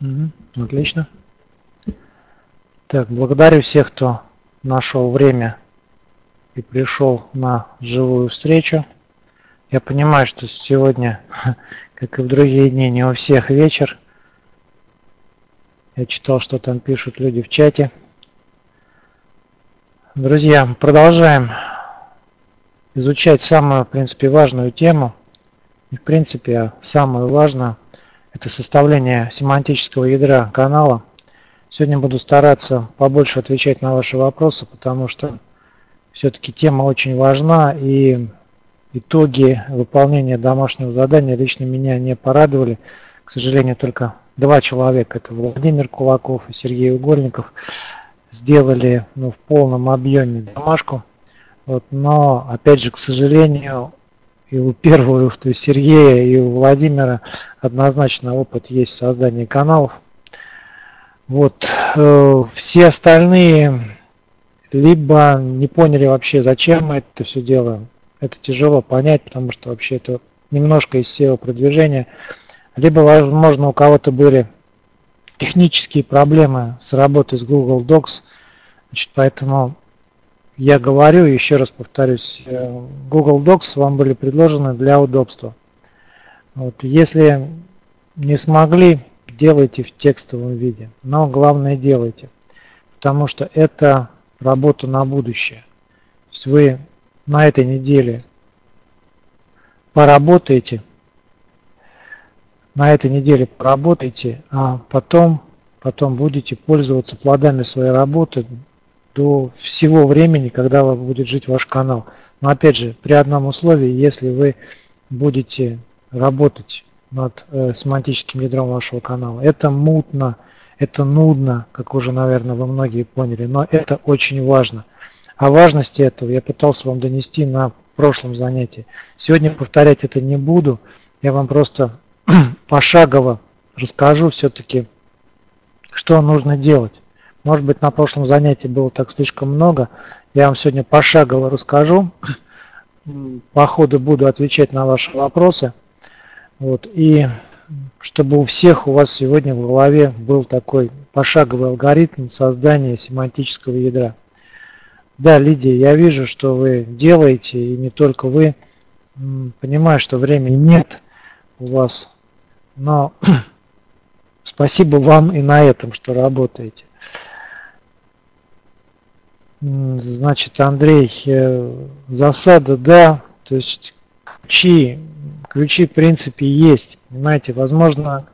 Мгм, Отлично. Так, благодарю всех, кто нашел время и пришел на живую встречу. Я понимаю, что сегодня, как и в другие дни, не у всех вечер. Я читал, что там пишут люди в чате. Друзья, продолжаем изучать самую, в принципе, важную тему. И, в принципе, самую важную – это составление семантического ядра канала. Сегодня буду стараться побольше отвечать на ваши вопросы, потому что все-таки тема очень важна, и итоги выполнения домашнего задания лично меня не порадовали. К сожалению, только два человека, это Владимир Кулаков и Сергей Угольников, сделали ну, в полном объеме домашку. Вот, но, опять же, к сожалению, и у первого, то есть Сергея, и у Владимира однозначно опыт есть в создании каналов. Вот, э, все остальные либо не поняли вообще, зачем мы это все делаем. Это тяжело понять, потому что вообще это немножко из SEO продвижения. Либо, возможно, у кого-то были технические проблемы с работой с Google Docs. Значит, поэтому я говорю, еще раз повторюсь, э, Google Docs вам были предложены для удобства. Вот, если не смогли, делайте в текстовом виде, но главное делайте, потому что это работа на будущее. То есть вы на этой неделе поработаете, на этой неделе поработаете, а потом, потом будете пользоваться плодами своей работы до всего времени, когда будет жить ваш канал. Но опять же, при одном условии, если вы будете работать над э, семантическим ядром вашего канала. Это мутно, это нудно, как уже, наверное, вы многие поняли, но это очень важно. О важности этого я пытался вам донести на прошлом занятии. Сегодня повторять это не буду, я вам просто пошагово расскажу все-таки, что нужно делать. Может быть, на прошлом занятии было так слишком много. Я вам сегодня пошагово расскажу. По ходу буду отвечать на ваши вопросы. Вот. И чтобы у всех у вас сегодня в голове был такой пошаговый алгоритм создания семантического ядра. Да, Лидия, я вижу, что вы делаете, и не только вы. Понимаю, что времени нет у вас, но спасибо вам и на этом, что работаете. Значит, Андрей, э, засада, да, то есть ключи, ключи в принципе есть, понимаете, возможно,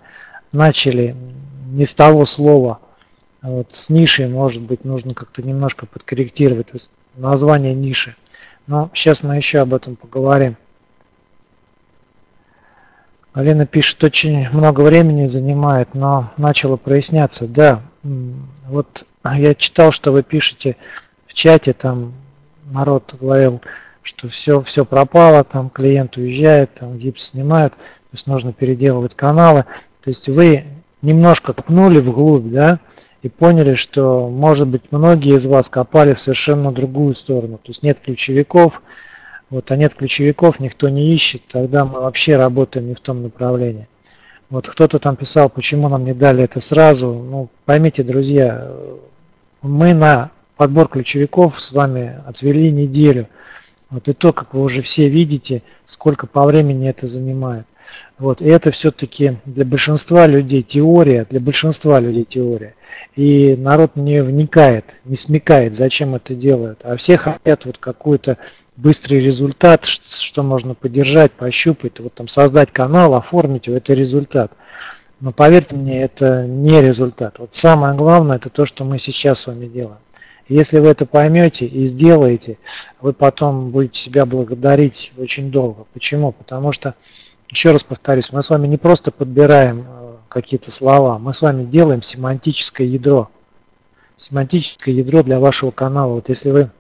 начали не с того слова, а вот с нишей, может быть, нужно как-то немножко подкорректировать то есть название ниши, но сейчас мы еще об этом поговорим. Алина пишет, очень много времени занимает, но начало проясняться. Да, вот я читал, что вы пишете в чате, там народ говорил, что все, все пропало, там клиент уезжает, там гипс снимают, то есть нужно переделывать каналы. То есть вы немножко копнули вглубь, да, и поняли, что, может быть, многие из вас копали в совершенно другую сторону. То есть нет ключевиков, вот, а нет ключевиков, никто не ищет, тогда мы вообще работаем не в том направлении. Вот кто-то там писал, почему нам не дали это сразу. Ну, поймите, друзья, мы на подбор ключевиков с вами отвели неделю. Вот и то, как вы уже все видите, сколько по времени это занимает. Вот, и это все-таки для большинства людей теория, для большинства людей теория. И народ не вникает, не смекает, зачем это делают. А все хотят вот какой-то быстрый результат, что можно поддержать, пощупать, вот там создать канал, оформить, это результат. Но поверьте мне, это не результат. Вот самое главное, это то, что мы сейчас с вами делаем. Если вы это поймете и сделаете, вы потом будете себя благодарить очень долго. Почему? Потому что, еще раз повторюсь, мы с вами не просто подбираем э, какие-то слова, мы с вами делаем семантическое ядро. Семантическое ядро для вашего канала. Вот если вы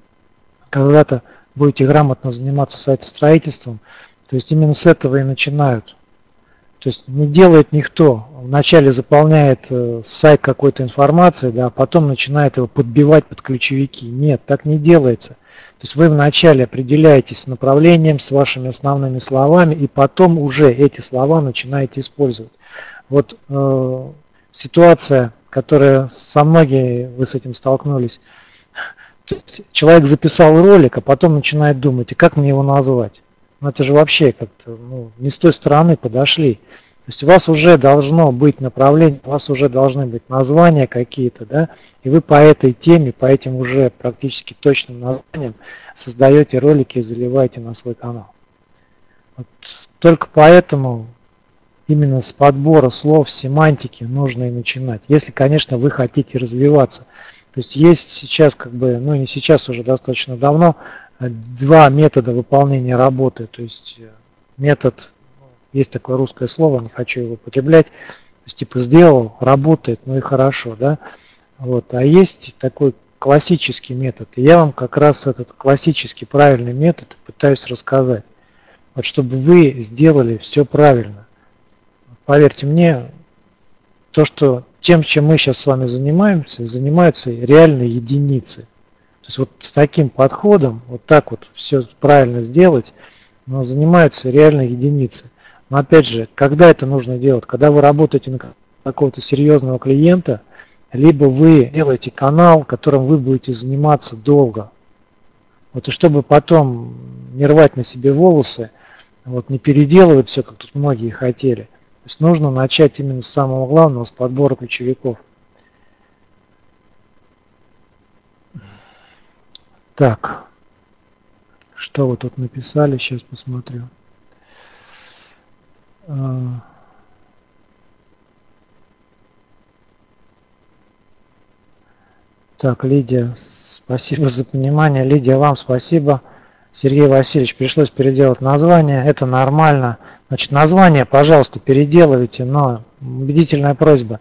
когда-то будете грамотно заниматься сайтостроительством, то есть именно с этого и начинают. То есть не делает никто. Вначале заполняет э, сайт какой-то информацией, да, а потом начинает его подбивать под ключевики. Нет, так не делается. То есть вы вначале определяетесь с направлением, с вашими основными словами, и потом уже эти слова начинаете использовать. Вот э, ситуация, которая со многими вы с этим столкнулись. Человек записал ролик, а потом начинает думать, и как мне его назвать? Ну это же вообще как-то ну, не с той стороны подошли. То есть у вас уже должно быть направление, у вас уже должны быть названия какие-то, да, и вы по этой теме, по этим уже практически точным названиям создаете ролики и заливаете на свой канал. Вот только поэтому именно с подбора слов, семантики нужно и начинать, если, конечно, вы хотите развиваться. То есть есть сейчас, как бы, ну не сейчас, уже достаточно давно, два метода выполнения работы. То есть э, метод, есть такое русское слово, не хочу его употреблять, то есть типа сделал, работает, ну и хорошо, да. Вот. А есть такой классический метод. И я вам как раз этот классический правильный метод пытаюсь рассказать. Вот чтобы вы сделали все правильно. Поверьте мне, то, что тем, чем мы сейчас с вами занимаемся, занимаются реальные единицы. То есть вот с таким подходом, вот так вот все правильно сделать, но занимаются реальные единицы. Но опять же, когда это нужно делать? Когда вы работаете на какого-то серьезного клиента, либо вы делаете канал, которым вы будете заниматься долго. Вот и чтобы потом не рвать на себе волосы, вот не переделывать все, как тут многие хотели. То есть нужно начать именно с самого главного, с подбора ключевиков. Так, что вы тут написали, сейчас посмотрю. А. Так, Лидия, спасибо за понимание. Лидия, вам спасибо. Сергей Васильевич, пришлось переделать название. Это нормально. Значит, название, пожалуйста, переделывайте, но убедительная просьба.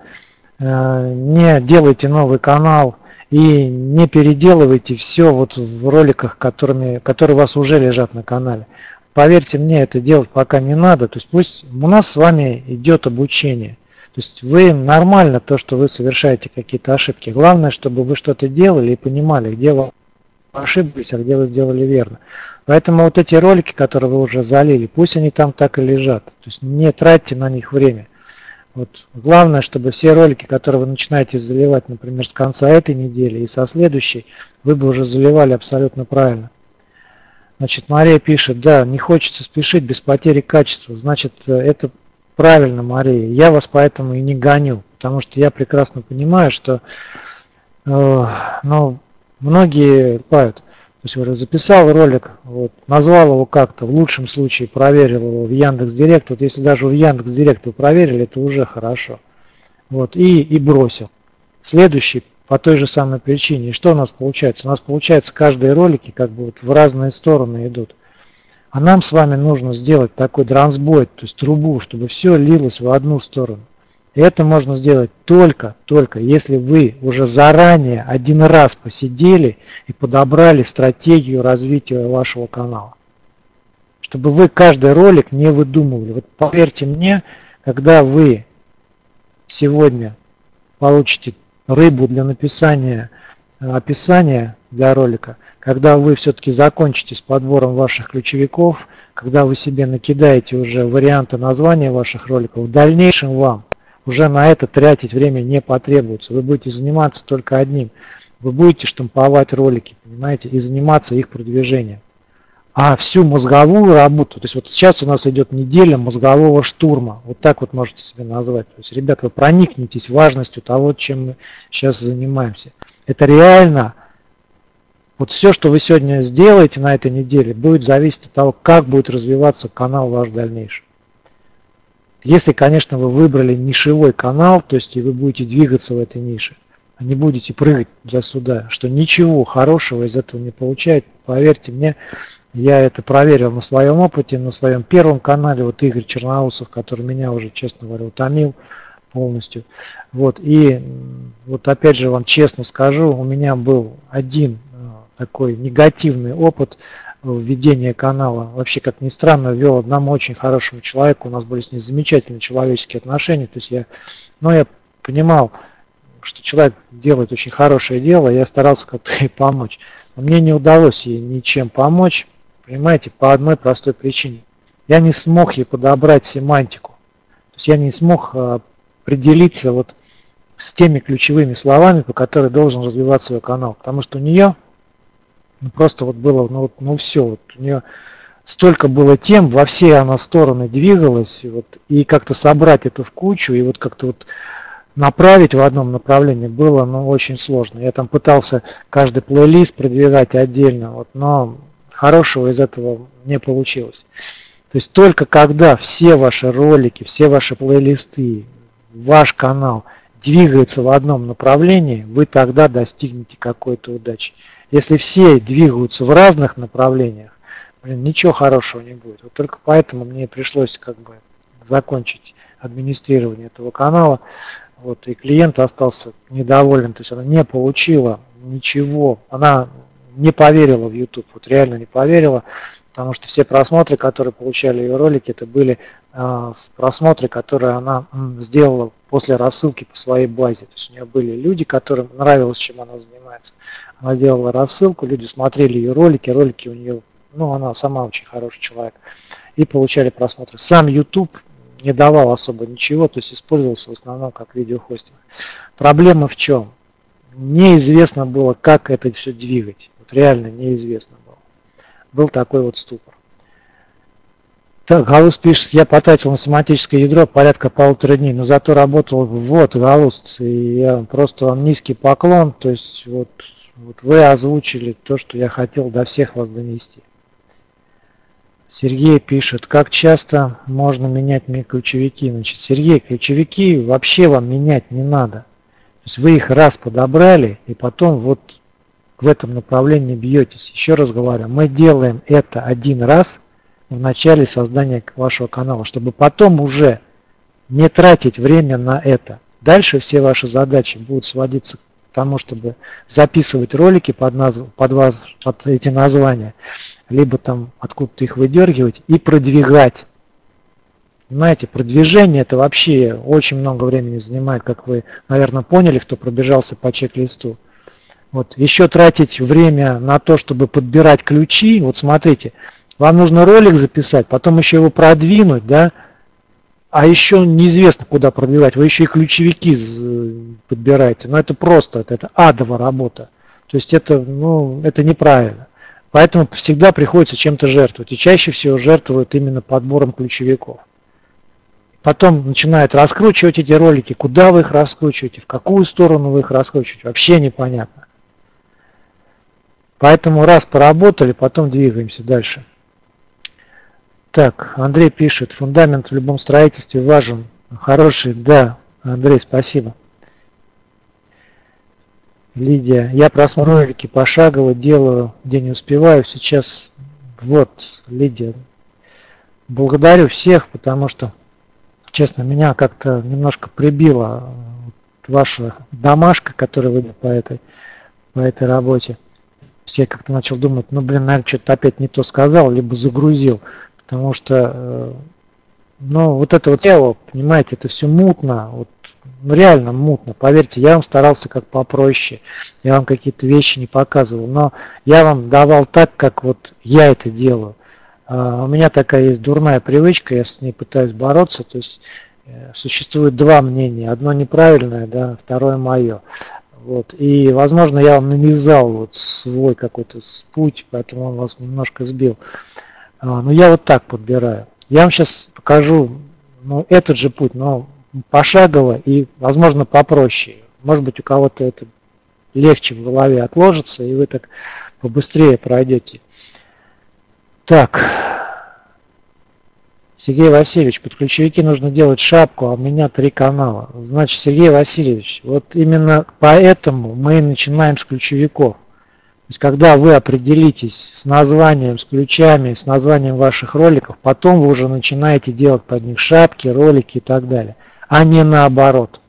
Э, не делайте новый канал и не переделывайте все вот в роликах, которыми, которые у вас уже лежат на канале. Поверьте мне, это делать пока не надо. То есть пусть у нас с вами идет обучение. То есть вы нормально то, что вы совершаете какие-то ошибки. Главное, чтобы вы что-то делали и понимали, где вы ошиблись, а где вы сделали верно. Поэтому вот эти ролики, которые вы уже залили, пусть они там так и лежат. То есть не тратьте на них время. Вот. Главное, чтобы все ролики, которые вы начинаете заливать, например, с конца этой недели и со следующей, вы бы уже заливали абсолютно правильно. Значит, Мария пишет, да, не хочется спешить без потери качества. Значит, это правильно, Мария. Я вас поэтому и не гоню, потому что я прекрасно понимаю, что э, ну, многие пают. То есть уже записал ролик, вот, назвал его как-то, в лучшем случае проверил его в Яндекс Директ. Вот если даже в Яндекс Директ вы проверили, это уже хорошо. Вот, и, и бросил. Следующий по той же самой причине. И что у нас получается? У нас получается каждые ролики как бы вот в разные стороны идут. А нам с вами нужно сделать такой трансбой, то есть трубу, чтобы все лилось в одну сторону. Это можно сделать только, только если вы уже заранее один раз посидели и подобрали стратегию развития вашего канала. Чтобы вы каждый ролик не выдумывали. Вот поверьте мне, когда вы сегодня получите рыбу для написания описания для ролика, когда вы все-таки закончите с подбором ваших ключевиков, когда вы себе накидаете уже варианты названия ваших роликов, в дальнейшем вам уже на это тратить время не потребуется. Вы будете заниматься только одним. Вы будете штамповать ролики, понимаете, и заниматься их продвижением. А всю мозговую работу, то есть вот сейчас у нас идет неделя мозгового штурма, вот так вот можете себе назвать. То есть, ребят, вы проникнетесь важностью того, чем мы сейчас занимаемся. Это реально, вот все, что вы сегодня сделаете на этой неделе, будет зависеть от того, как будет развиваться канал ваш дальнейший. Если, конечно, вы выбрали нишевой канал, то есть и вы будете двигаться в этой нише, а не будете прыгать туда-сюда, что ничего хорошего из этого не получает, поверьте мне, я это проверил на своем опыте, на своем первом канале, вот Игорь Черноусов, который меня уже, честно говоря, утомил полностью. Вот, и вот опять же вам честно скажу, у меня был один э, такой негативный опыт введение канала. Вообще, как ни странно, вел одному очень хорошему человеку, у нас были с ним замечательные человеческие отношения. То есть я, но я понимал, что человек делает очень хорошее дело, я старался как-то ей помочь. Но мне не удалось ей ничем помочь, понимаете, по одной простой причине. Я не смог ей подобрать семантику. То есть я не смог а, определиться вот с теми ключевыми словами, по которым должен развиваться свой канал. Потому что у нее ну, просто вот было, ну, вот, ну все, вот у нее столько было тем, во все она стороны двигалась, и, вот, и как-то собрать это в кучу, и вот как-то вот направить в одном направлении было ну, очень сложно. Я там пытался каждый плейлист продвигать отдельно, вот, но хорошего из этого не получилось. То есть только когда все ваши ролики, все ваши плейлисты, ваш канал двигается в одном направлении, вы тогда достигнете какой-то удачи. Если все двигаются в разных направлениях, блин, ничего хорошего не будет. Вот только поэтому мне пришлось как бы закончить администрирование этого канала. Вот, и клиент остался недоволен, то есть она не получила ничего, она не поверила в YouTube, вот реально не поверила, потому что все просмотры, которые получали ее ролики, это были э, просмотры, которые она м, сделала после рассылки по своей базе. То есть у нее были люди, которым нравилось, чем она занимается. Она делала рассылку, люди смотрели ее ролики, ролики у нее, ну она сама очень хороший человек, и получали просмотры. Сам YouTube не давал особо ничего, то есть использовался в основном как видеохостинг. Проблема в чем? Неизвестно было, как это все двигать. Вот реально неизвестно было. Был такой вот ступор. Так, Галус пишет, я потратил на семантическое ядро порядка полутора дней, но зато работал вот, Галус, и я просто вам низкий поклон, то есть вот, вот вы озвучили то, что я хотел до всех вас донести. Сергей пишет, как часто можно менять ключевики? Значит, Сергей, ключевики вообще вам менять не надо. То есть вы их раз подобрали, и потом вот в этом направлении бьетесь. Еще раз говорю, мы делаем это один раз в начале создания вашего канала, чтобы потом уже не тратить время на это. Дальше все ваши задачи будут сводиться к тому, чтобы записывать ролики под, назв... под, вас... под эти названия, либо там откуда-то их выдергивать и продвигать. Понимаете, продвижение это вообще очень много времени занимает, как вы, наверное, поняли, кто пробежался по чек-листу. Вот, еще тратить время на то, чтобы подбирать ключи, вот смотрите, вам нужно ролик записать, потом еще его продвинуть, да, а еще неизвестно, куда продвигать, вы еще и ключевики подбираете, но это просто, это, это адовая работа, то есть это, ну, это неправильно. Поэтому всегда приходится чем-то жертвовать. И чаще всего жертвуют именно подбором ключевиков. Потом начинают раскручивать эти ролики. Куда вы их раскручиваете, в какую сторону вы их раскручиваете, вообще непонятно. Поэтому раз поработали, потом двигаемся дальше. Так, Андрей пишет, фундамент в любом строительстве важен. Хороший, да, Андрей, спасибо. Лидия, я просмотрю ролики пошагово, делаю, где не успеваю. Сейчас, вот, Лидия, благодарю всех, потому что, честно, меня как-то немножко прибила ваша домашка, которая вы по этой, по этой работе. Я как-то начал думать, ну, блин, наверное, что-то опять не то сказал, либо загрузил, потому что, э, ну, вот это вот тело, понимаете, это все мутно, вот ну реально мутно, поверьте, я вам старался как попроще, я вам какие-то вещи не показывал, но я вам давал так, как вот я это делаю. А, у меня такая есть дурная привычка, я с ней пытаюсь бороться, то есть э, существует два мнения, одно неправильное, да, второе мое. Вот. И, возможно, я вам навязал вот свой какой-то путь, поэтому он вас немножко сбил. А, но я вот так подбираю. Я вам сейчас покажу ну, этот же путь, но пошагово и, возможно, попроще. Может быть, у кого-то это легче в голове отложится, и вы так побыстрее пройдете. Так. Сергей Васильевич, под ключевики нужно делать шапку, а у меня три канала. Значит, Сергей Васильевич, вот именно поэтому мы начинаем с ключевиков. То есть, когда вы определитесь с названием, с ключами, с названием ваших роликов, потом вы уже начинаете делать под них шапки, ролики и так далее а не наоборот.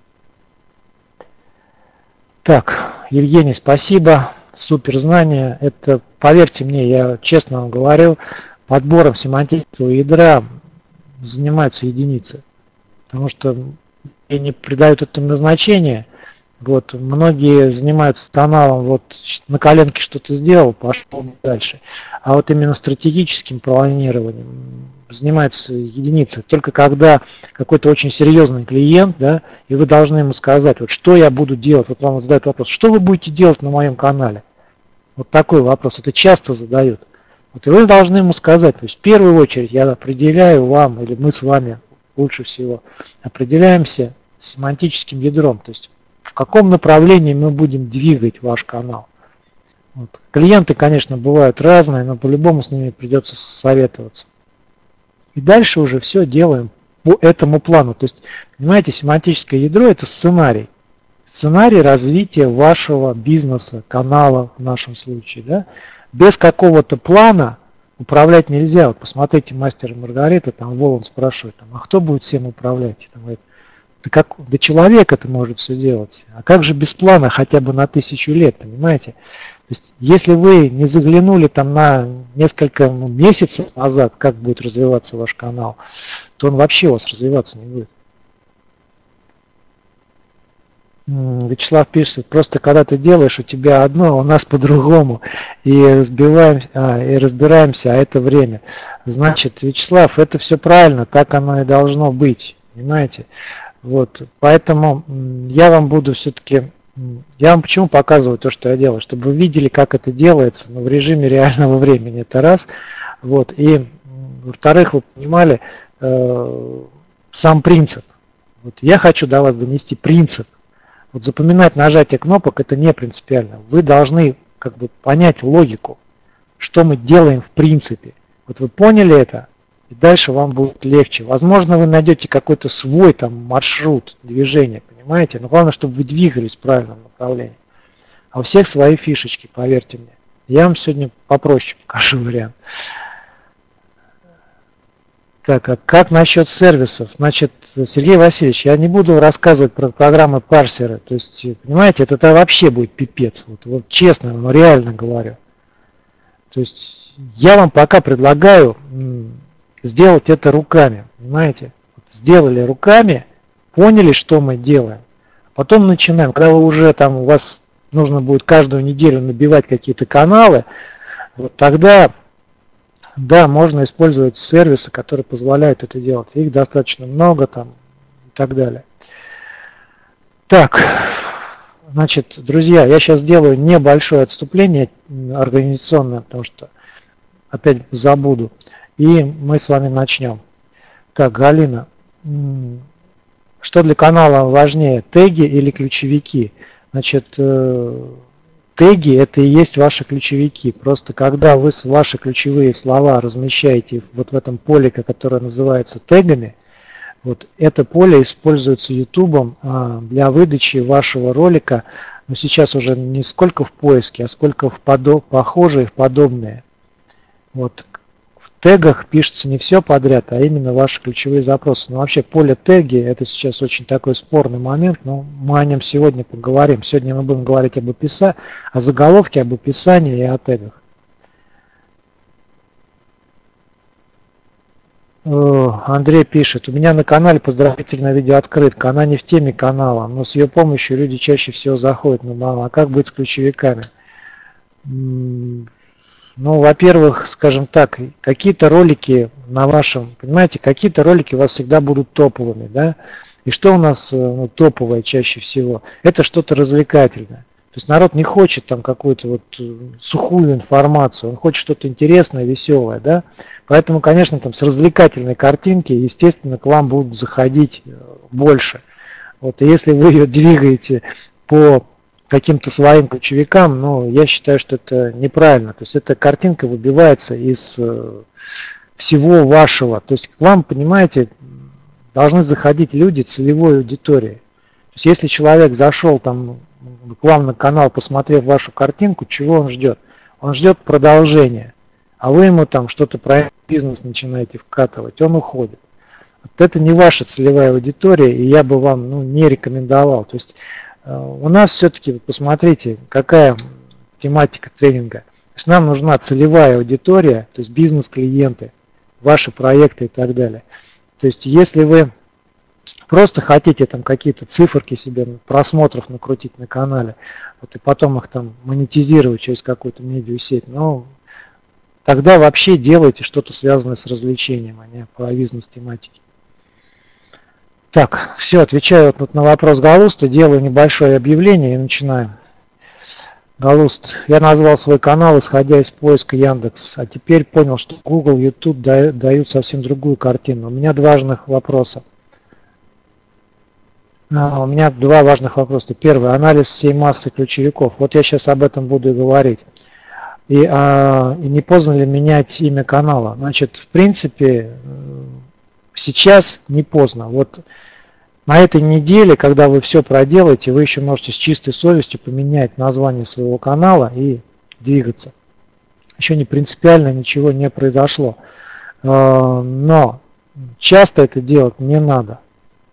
Так, Евгений, спасибо. Супер знание. Это, поверьте мне, я честно вам говорю, подбором семантического ядра занимаются единицы. Потому что они придают этому значение. Вот, многие занимаются каналом, вот на коленке что-то сделал, пошел дальше. А вот именно стратегическим планированием занимаются единицы. Только когда какой-то очень серьезный клиент, да, и вы должны ему сказать, вот что я буду делать, вот вам задают вопрос, что вы будете делать на моем канале? Вот такой вопрос, это часто задают. Вот и вы должны ему сказать, то есть в первую очередь я определяю вам, или мы с вами лучше всего, определяемся семантическим ядром, то есть в каком направлении мы будем двигать ваш канал. Вот. Клиенты, конечно, бывают разные, но по-любому с ними придется советоваться. И дальше уже все делаем по этому плану. То есть, понимаете, семантическое ядро – это сценарий. Сценарий развития вашего бизнеса, канала в нашем случае. Да? Без какого-то плана управлять нельзя. Вот посмотрите, мастер Маргарита, там Волан спрашивает, там, а кто будет всем управлять? Там, говорит, да, как, да человек это может все делать. А как же без плана хотя бы на тысячу лет, понимаете? То есть, если вы не заглянули там на несколько ну, месяцев назад, как будет развиваться ваш канал, то он вообще у вас развиваться не будет. Вячеслав пишет, просто когда ты делаешь, у тебя одно, а у нас по-другому, и, разбиваем, а, и разбираемся, а это время. Значит, Вячеслав, это все правильно, так оно и должно быть, понимаете? Вот, поэтому я вам буду все-таки, я вам почему показываю то, что я делаю, чтобы вы видели, как это делается, но в режиме реального времени, это раз. Вот, и во-вторых, вы понимали э, сам принцип. Вот я хочу до вас донести принцип. Вот запоминать нажатие кнопок это не принципиально. Вы должны как бы понять логику, что мы делаем в принципе. Вот вы поняли это, и дальше вам будет легче. Возможно, вы найдете какой-то свой там маршрут движения, понимаете? Но главное, чтобы вы двигались в правильном направлении. А у всех свои фишечки, поверьте мне. Я вам сегодня попроще покажу вариант. Так, а как насчет сервисов? Значит, Сергей Васильевич, я не буду рассказывать про программы парсера. То есть, понимаете, это, это вообще будет пипец. Вот, вот честно, но реально говорю. То есть, я вам пока предлагаю сделать это руками, понимаете? Сделали руками, поняли, что мы делаем. Потом начинаем, когда вы уже там, у вас нужно будет каждую неделю набивать какие-то каналы, вот тогда, да, можно использовать сервисы, которые позволяют это делать. Их достаточно много там и так далее. Так, значит, друзья, я сейчас сделаю небольшое отступление организационное, потому что опять забуду. И мы с вами начнем. Так, Галина, что для канала важнее, теги или ключевики? Значит, э, теги это и есть ваши ключевики. Просто когда вы ваши ключевые слова размещаете вот в этом поле, которое называется тегами, вот это поле используется YouTube а, для выдачи вашего ролика, но сейчас уже не сколько в поиске, а сколько в подо похожие, в подобные. Вот тегах пишется не все подряд, а именно ваши ключевые запросы. Но вообще поле теги это сейчас очень такой спорный момент, но мы о нем сегодня поговорим. Сегодня мы будем говорить об описании, о заголовке, об описании и о тегах. Андрей пишет, у меня на канале поздравительное видео открытка, она не в теме канала, но с ее помощью люди чаще всего заходят на канал. А как быть с ключевиками? Ну, во-первых, скажем так, какие-то ролики на вашем, понимаете, какие-то ролики у вас всегда будут топовыми, да? И что у нас э, ну, топовое чаще всего? Это что-то развлекательное. То есть народ не хочет там какую-то вот э, сухую информацию, он хочет что-то интересное, веселое, да? Поэтому, конечно, там с развлекательной картинки, естественно, к вам будут заходить э, больше. Вот, и если вы ее двигаете по каким-то своим ключевикам, но я считаю, что это неправильно. То есть эта картинка выбивается из э, всего вашего. То есть к вам, понимаете, должны заходить люди целевой аудитории. То есть если человек зашел там к вам на канал, посмотрев вашу картинку, чего он ждет? Он ждет продолжения. А вы ему там что-то про бизнес начинаете вкатывать, он уходит. Вот это не ваша целевая аудитория, и я бы вам ну, не рекомендовал. То есть у нас все-таки, посмотрите, какая тематика тренинга. То есть нам нужна целевая аудитория, то есть бизнес-клиенты, ваши проекты и так далее. То есть если вы просто хотите там какие-то циферки себе просмотров накрутить на канале, вот и потом их там монетизировать через какую-то медиасеть, ну, тогда вообще делайте что-то связанное с развлечением, а не по бизнес-тематике. Так, все, отвечаю вот на вопрос Галуста, делаю небольшое объявление и начинаем. Галуст, я назвал свой канал, исходя из поиска Яндекс, а теперь понял, что Google, YouTube дают совсем другую картину. У меня два важных вопроса. А, у меня два важных вопроса. Первый, анализ всей массы ключевиков. Вот я сейчас об этом буду и говорить. И, а, и не поздно ли менять имя канала? Значит, в принципе, сейчас не поздно. Вот на этой неделе, когда вы все проделаете, вы еще можете с чистой совестью поменять название своего канала и двигаться. Еще не принципиально ничего не произошло. А, но часто это делать не надо.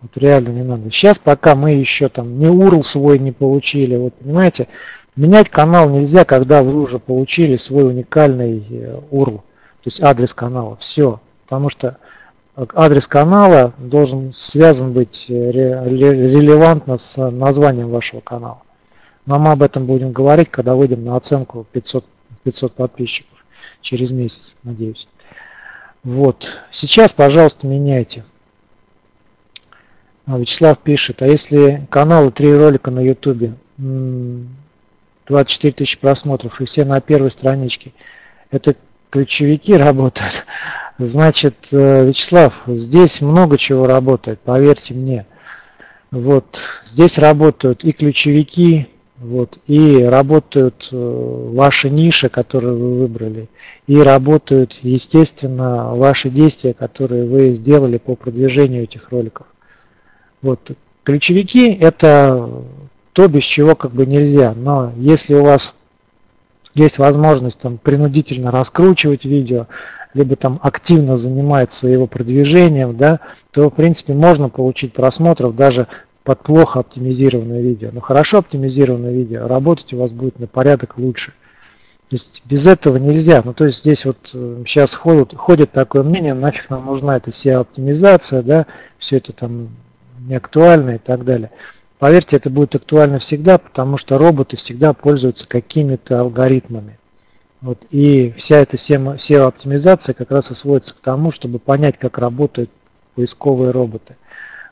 Вот реально не надо. Сейчас пока мы еще там не URL свой не получили, вот понимаете, менять канал нельзя, когда вы уже получили свой уникальный URL, то есть адрес канала. Все. Потому что адрес канала должен связан быть э, релевантно с названием вашего канала. Но мы об этом будем говорить, когда выйдем на оценку 500, 500 подписчиков через месяц, надеюсь. Вот. Сейчас, пожалуйста, меняйте. А, Вячеслав пишет, а если каналы, три ролика на YouTube, 24 тысячи просмотров и все на первой страничке, это ключевики работают? Значит, э, Вячеслав, здесь много чего работает, поверьте мне. Вот, здесь работают и ключевики, вот, и работают э, ваши ниши, которые вы выбрали, и работают, естественно, ваши действия, которые вы сделали по продвижению этих роликов. Вот, ключевики это то, без чего как бы нельзя, но если у вас есть возможность там принудительно раскручивать видео, либо там активно занимается его продвижением, да, то в принципе можно получить просмотров даже под плохо оптимизированное видео. Но хорошо оптимизированное видео работать у вас будет на порядок лучше. То есть без этого нельзя. Ну то есть здесь вот сейчас э, ходит, ходит такое мнение, нафиг нам нужна эта SEO-оптимизация, да, все это там не актуально и так далее. Поверьте, это будет актуально всегда, потому что роботы всегда пользуются какими-то алгоритмами. Вот, и вся эта SEO-оптимизация как раз и сводится к тому, чтобы понять, как работают поисковые роботы.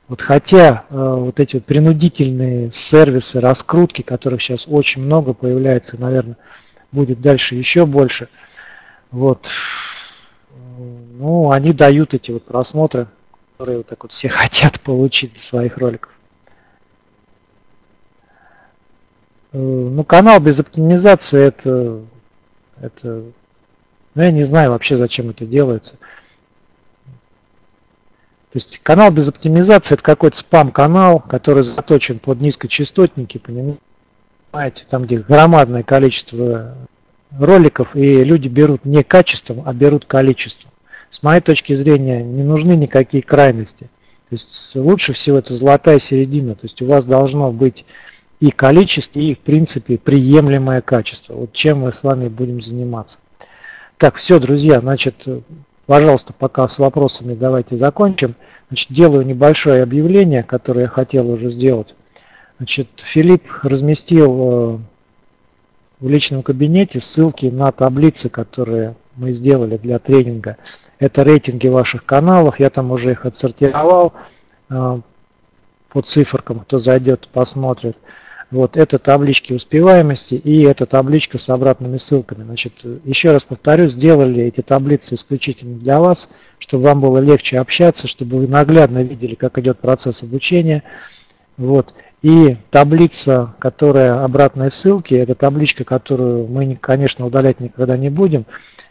Вот хотя э, вот эти вот принудительные сервисы, раскрутки, которых сейчас очень много появляется, наверное, будет дальше еще больше, вот, ну, они дают эти вот просмотры, которые вот так вот все хотят получить для своих роликов. Э, ну, канал без оптимизации это это, ну, я не знаю вообще, зачем это делается. То есть канал без оптимизации это какой-то спам-канал, который заточен под низкочастотники, понимаете, там где громадное количество роликов, и люди берут не качеством, а берут количеством. С моей точки зрения не нужны никакие крайности. То есть лучше всего это золотая середина. То есть у вас должно быть и количество, и в принципе приемлемое качество. Вот чем мы с вами будем заниматься. Так, все, друзья, значит, пожалуйста, пока с вопросами давайте закончим. Значит, делаю небольшое объявление, которое я хотел уже сделать. Значит, Филипп разместил э, в личном кабинете ссылки на таблицы, которые мы сделали для тренинга. Это рейтинги ваших каналов, я там уже их отсортировал э, по циферкам, кто зайдет, посмотрит. Вот это таблички успеваемости и эта табличка с обратными ссылками. Значит, еще раз повторю, сделали эти таблицы исключительно для вас, чтобы вам было легче общаться, чтобы вы наглядно видели, как идет процесс обучения. Вот. И таблица, которая обратные ссылки, это табличка, которую мы, конечно, удалять никогда не будем.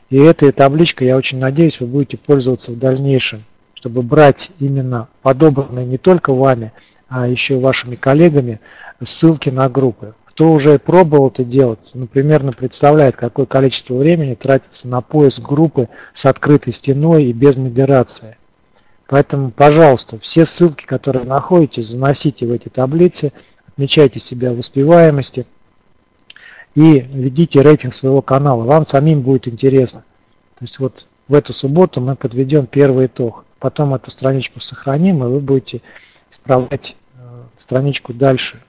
И этой табличкой, я очень надеюсь, вы будете пользоваться в дальнейшем, чтобы брать именно подобранные не только вами, а еще вашими коллегами ссылки на группы. Кто уже пробовал это делать, ну, примерно представляет, какое количество времени тратится на поиск группы с открытой стеной и без модерации. Поэтому, пожалуйста, все ссылки, которые находите, заносите в эти таблицы, отмечайте себя в успеваемости и ведите рейтинг своего канала. Вам самим будет интересно. То есть вот в эту субботу мы подведем первый итог. Потом эту страничку сохраним, и вы будете исправлять э, страничку дальше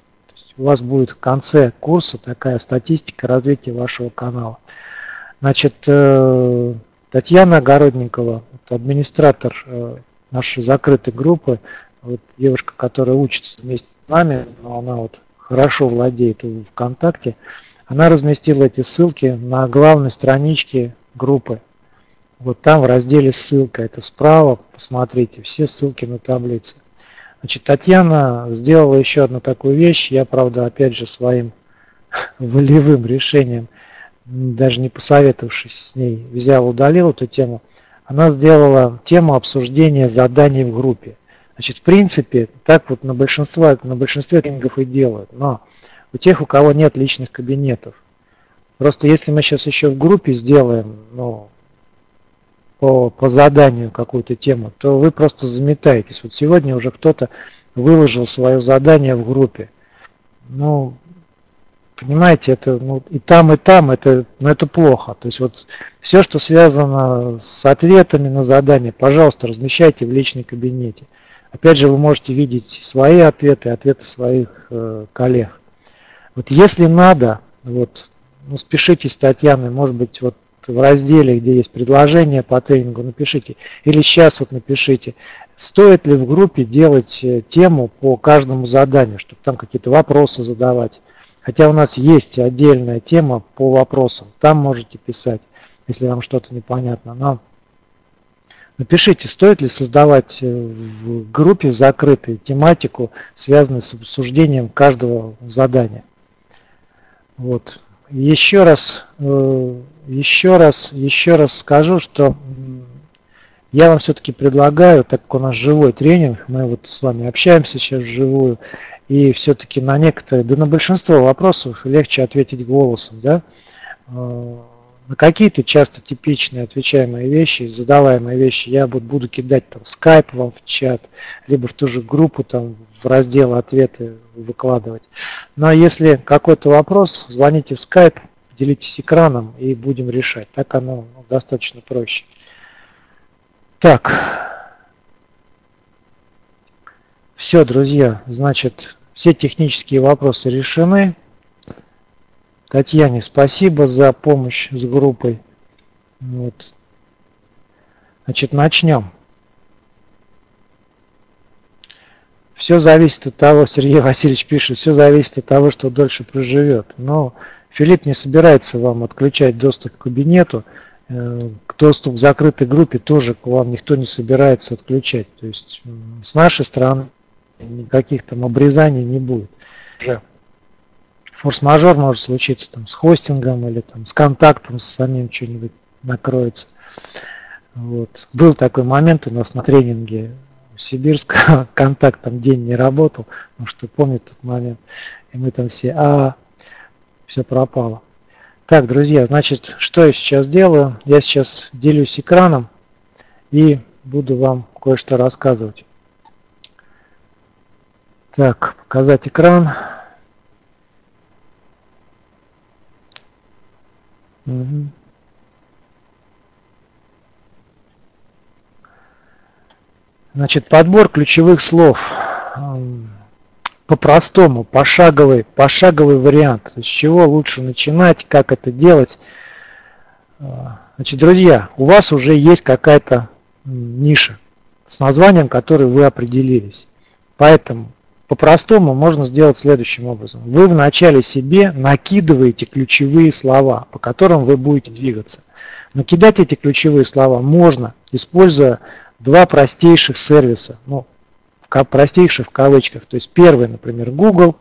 у вас будет в конце курса такая статистика развития вашего канала. Значит, э, Татьяна Огородникова, администратор э, нашей закрытой группы, вот девушка, которая учится вместе с нами, но она вот хорошо владеет ВКонтакте, она разместила эти ссылки на главной страничке группы. Вот там в разделе ссылка, это справа, посмотрите, все ссылки на таблице. Значит, Татьяна сделала еще одну такую вещь, я, правда, опять же своим волевым решением, даже не посоветовавшись с ней, взял, удалил эту тему. Она сделала тему обсуждения заданий в группе. Значит, в принципе, так вот на большинство, на большинстве тренингов и делают. Но у тех, у кого нет личных кабинетов. Просто если мы сейчас еще в группе сделаем, ну, по, по заданию какую-то тему, то вы просто заметаетесь. Вот сегодня уже кто-то выложил свое задание в группе. Ну, понимаете, это ну, и там, и там, это, ну, это плохо. То есть вот все, что связано с ответами на задание, пожалуйста, размещайте в личном кабинете. Опять же, вы можете видеть свои ответы, ответы своих э, коллег. Вот если надо, вот, ну, спешите с Татьяной, может быть, вот в разделе, где есть предложение по тренингу, напишите. Или сейчас вот напишите, стоит ли в группе делать э, тему по каждому заданию, чтобы там какие-то вопросы задавать. Хотя у нас есть отдельная тема по вопросам. Там можете писать, если вам что-то непонятно. Но Напишите, стоит ли создавать э, в группе закрытой тематику, связанную с обсуждением каждого задания. Вот. Еще раз, э, еще раз, еще раз скажу, что я вам все-таки предлагаю, так как у нас живой тренинг, мы вот с вами общаемся сейчас вживую, и все-таки на некоторые, да на большинство вопросов легче ответить голосом, да, э, на какие-то часто типичные отвечаемые вещи, задаваемые вещи я буду, буду кидать там скайп вам в чат, либо в ту же группу там в раздел ответы выкладывать. Но если какой-то вопрос, звоните в скайп, делитесь экраном и будем решать. Так оно ну, достаточно проще. Так. Все, друзья, значит, все технические вопросы решены. Татьяне спасибо за помощь с группой. Вот. Значит, начнем. Все зависит от того, Сергей Васильевич пишет, все зависит от того, что дольше проживет. Но Филипп не собирается вам отключать доступ к кабинету. Э, доступ к закрытой группе тоже к вам никто не собирается отключать. То есть с нашей стороны никаких там обрезаний не будет форс-мажор может случиться там с хостингом или там с контактом с самим что-нибудь накроется. Вот. Был такой момент у нас на тренинге в Сибирск, контакт там день не работал, потому что помню тот момент, и мы там все, а, все пропало. Так, друзья, значит, что я сейчас делаю? Я сейчас делюсь экраном и буду вам кое-что рассказывать. Так, показать экран. Значит, подбор ключевых слов по-простому, пошаговый, пошаговый вариант. С чего лучше начинать, как это делать. А, значит, друзья, у вас уже есть какая-то ниша с названием, которой вы определились. Поэтому по-простому можно сделать следующим образом. Вы вначале себе накидываете ключевые слова, по которым вы будете двигаться. Накидать эти ключевые слова можно, используя два простейших сервиса. Ну, простейших в кавычках. То есть первый, например, Google.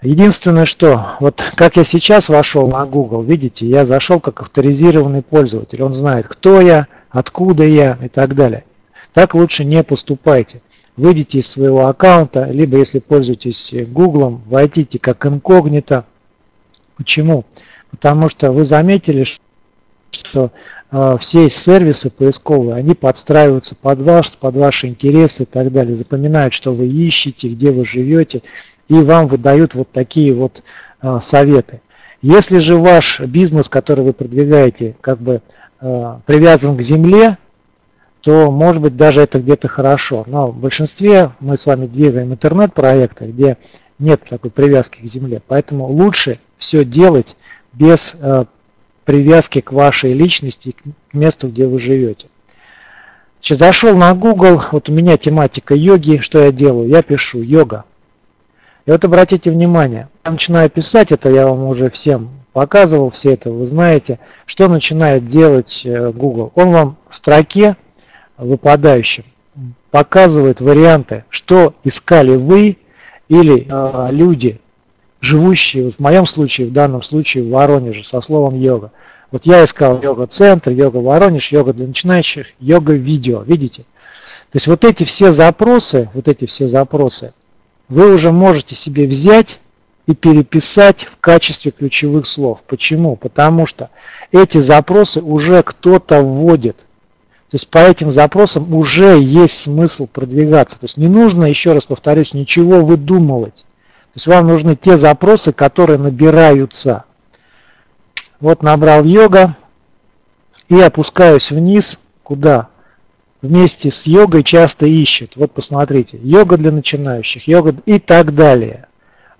Единственное, что, вот как я сейчас вошел на Google, видите, я зашел как авторизированный пользователь. Он знает, кто я, откуда я и так далее. Так лучше не поступайте выйдите из своего аккаунта, либо если пользуетесь Google, войдите как инкогнито. Почему? Потому что вы заметили, что э, все сервисы поисковые, они подстраиваются под вас, под ваши интересы и так далее, запоминают, что вы ищете, где вы живете, и вам выдают вот такие вот э, советы. Если же ваш бизнес, который вы продвигаете, как бы э, привязан к земле, то может быть даже это где-то хорошо. Но в большинстве мы с вами двигаем интернет-проекты, где нет такой привязки к земле. Поэтому лучше все делать без э, привязки к вашей личности, к месту, где вы живете. Значит, зашел на Google, вот у меня тематика йоги, что я делаю? Я пишу йога. И вот обратите внимание, я начинаю писать, это я вам уже всем показывал, все это вы знаете, что начинает делать э, Google. Он вам в строке выпадающем показывает варианты, что искали вы или э, люди, живущие, вот в моем случае, в данном случае в Воронеже, со словом йога. Вот я искал йога-центр, йога Воронеж, йога для начинающих, йога-видео, видите? То есть вот эти все запросы, вот эти все запросы, вы уже можете себе взять и переписать в качестве ключевых слов. Почему? Потому что эти запросы уже кто-то вводит. То есть по этим запросам уже есть смысл продвигаться. То есть не нужно, еще раз повторюсь, ничего выдумывать. То есть вам нужны те запросы, которые набираются. Вот набрал йога и опускаюсь вниз. Куда? Вместе с йогой часто ищут. Вот посмотрите. Йога для начинающих, йога и так далее.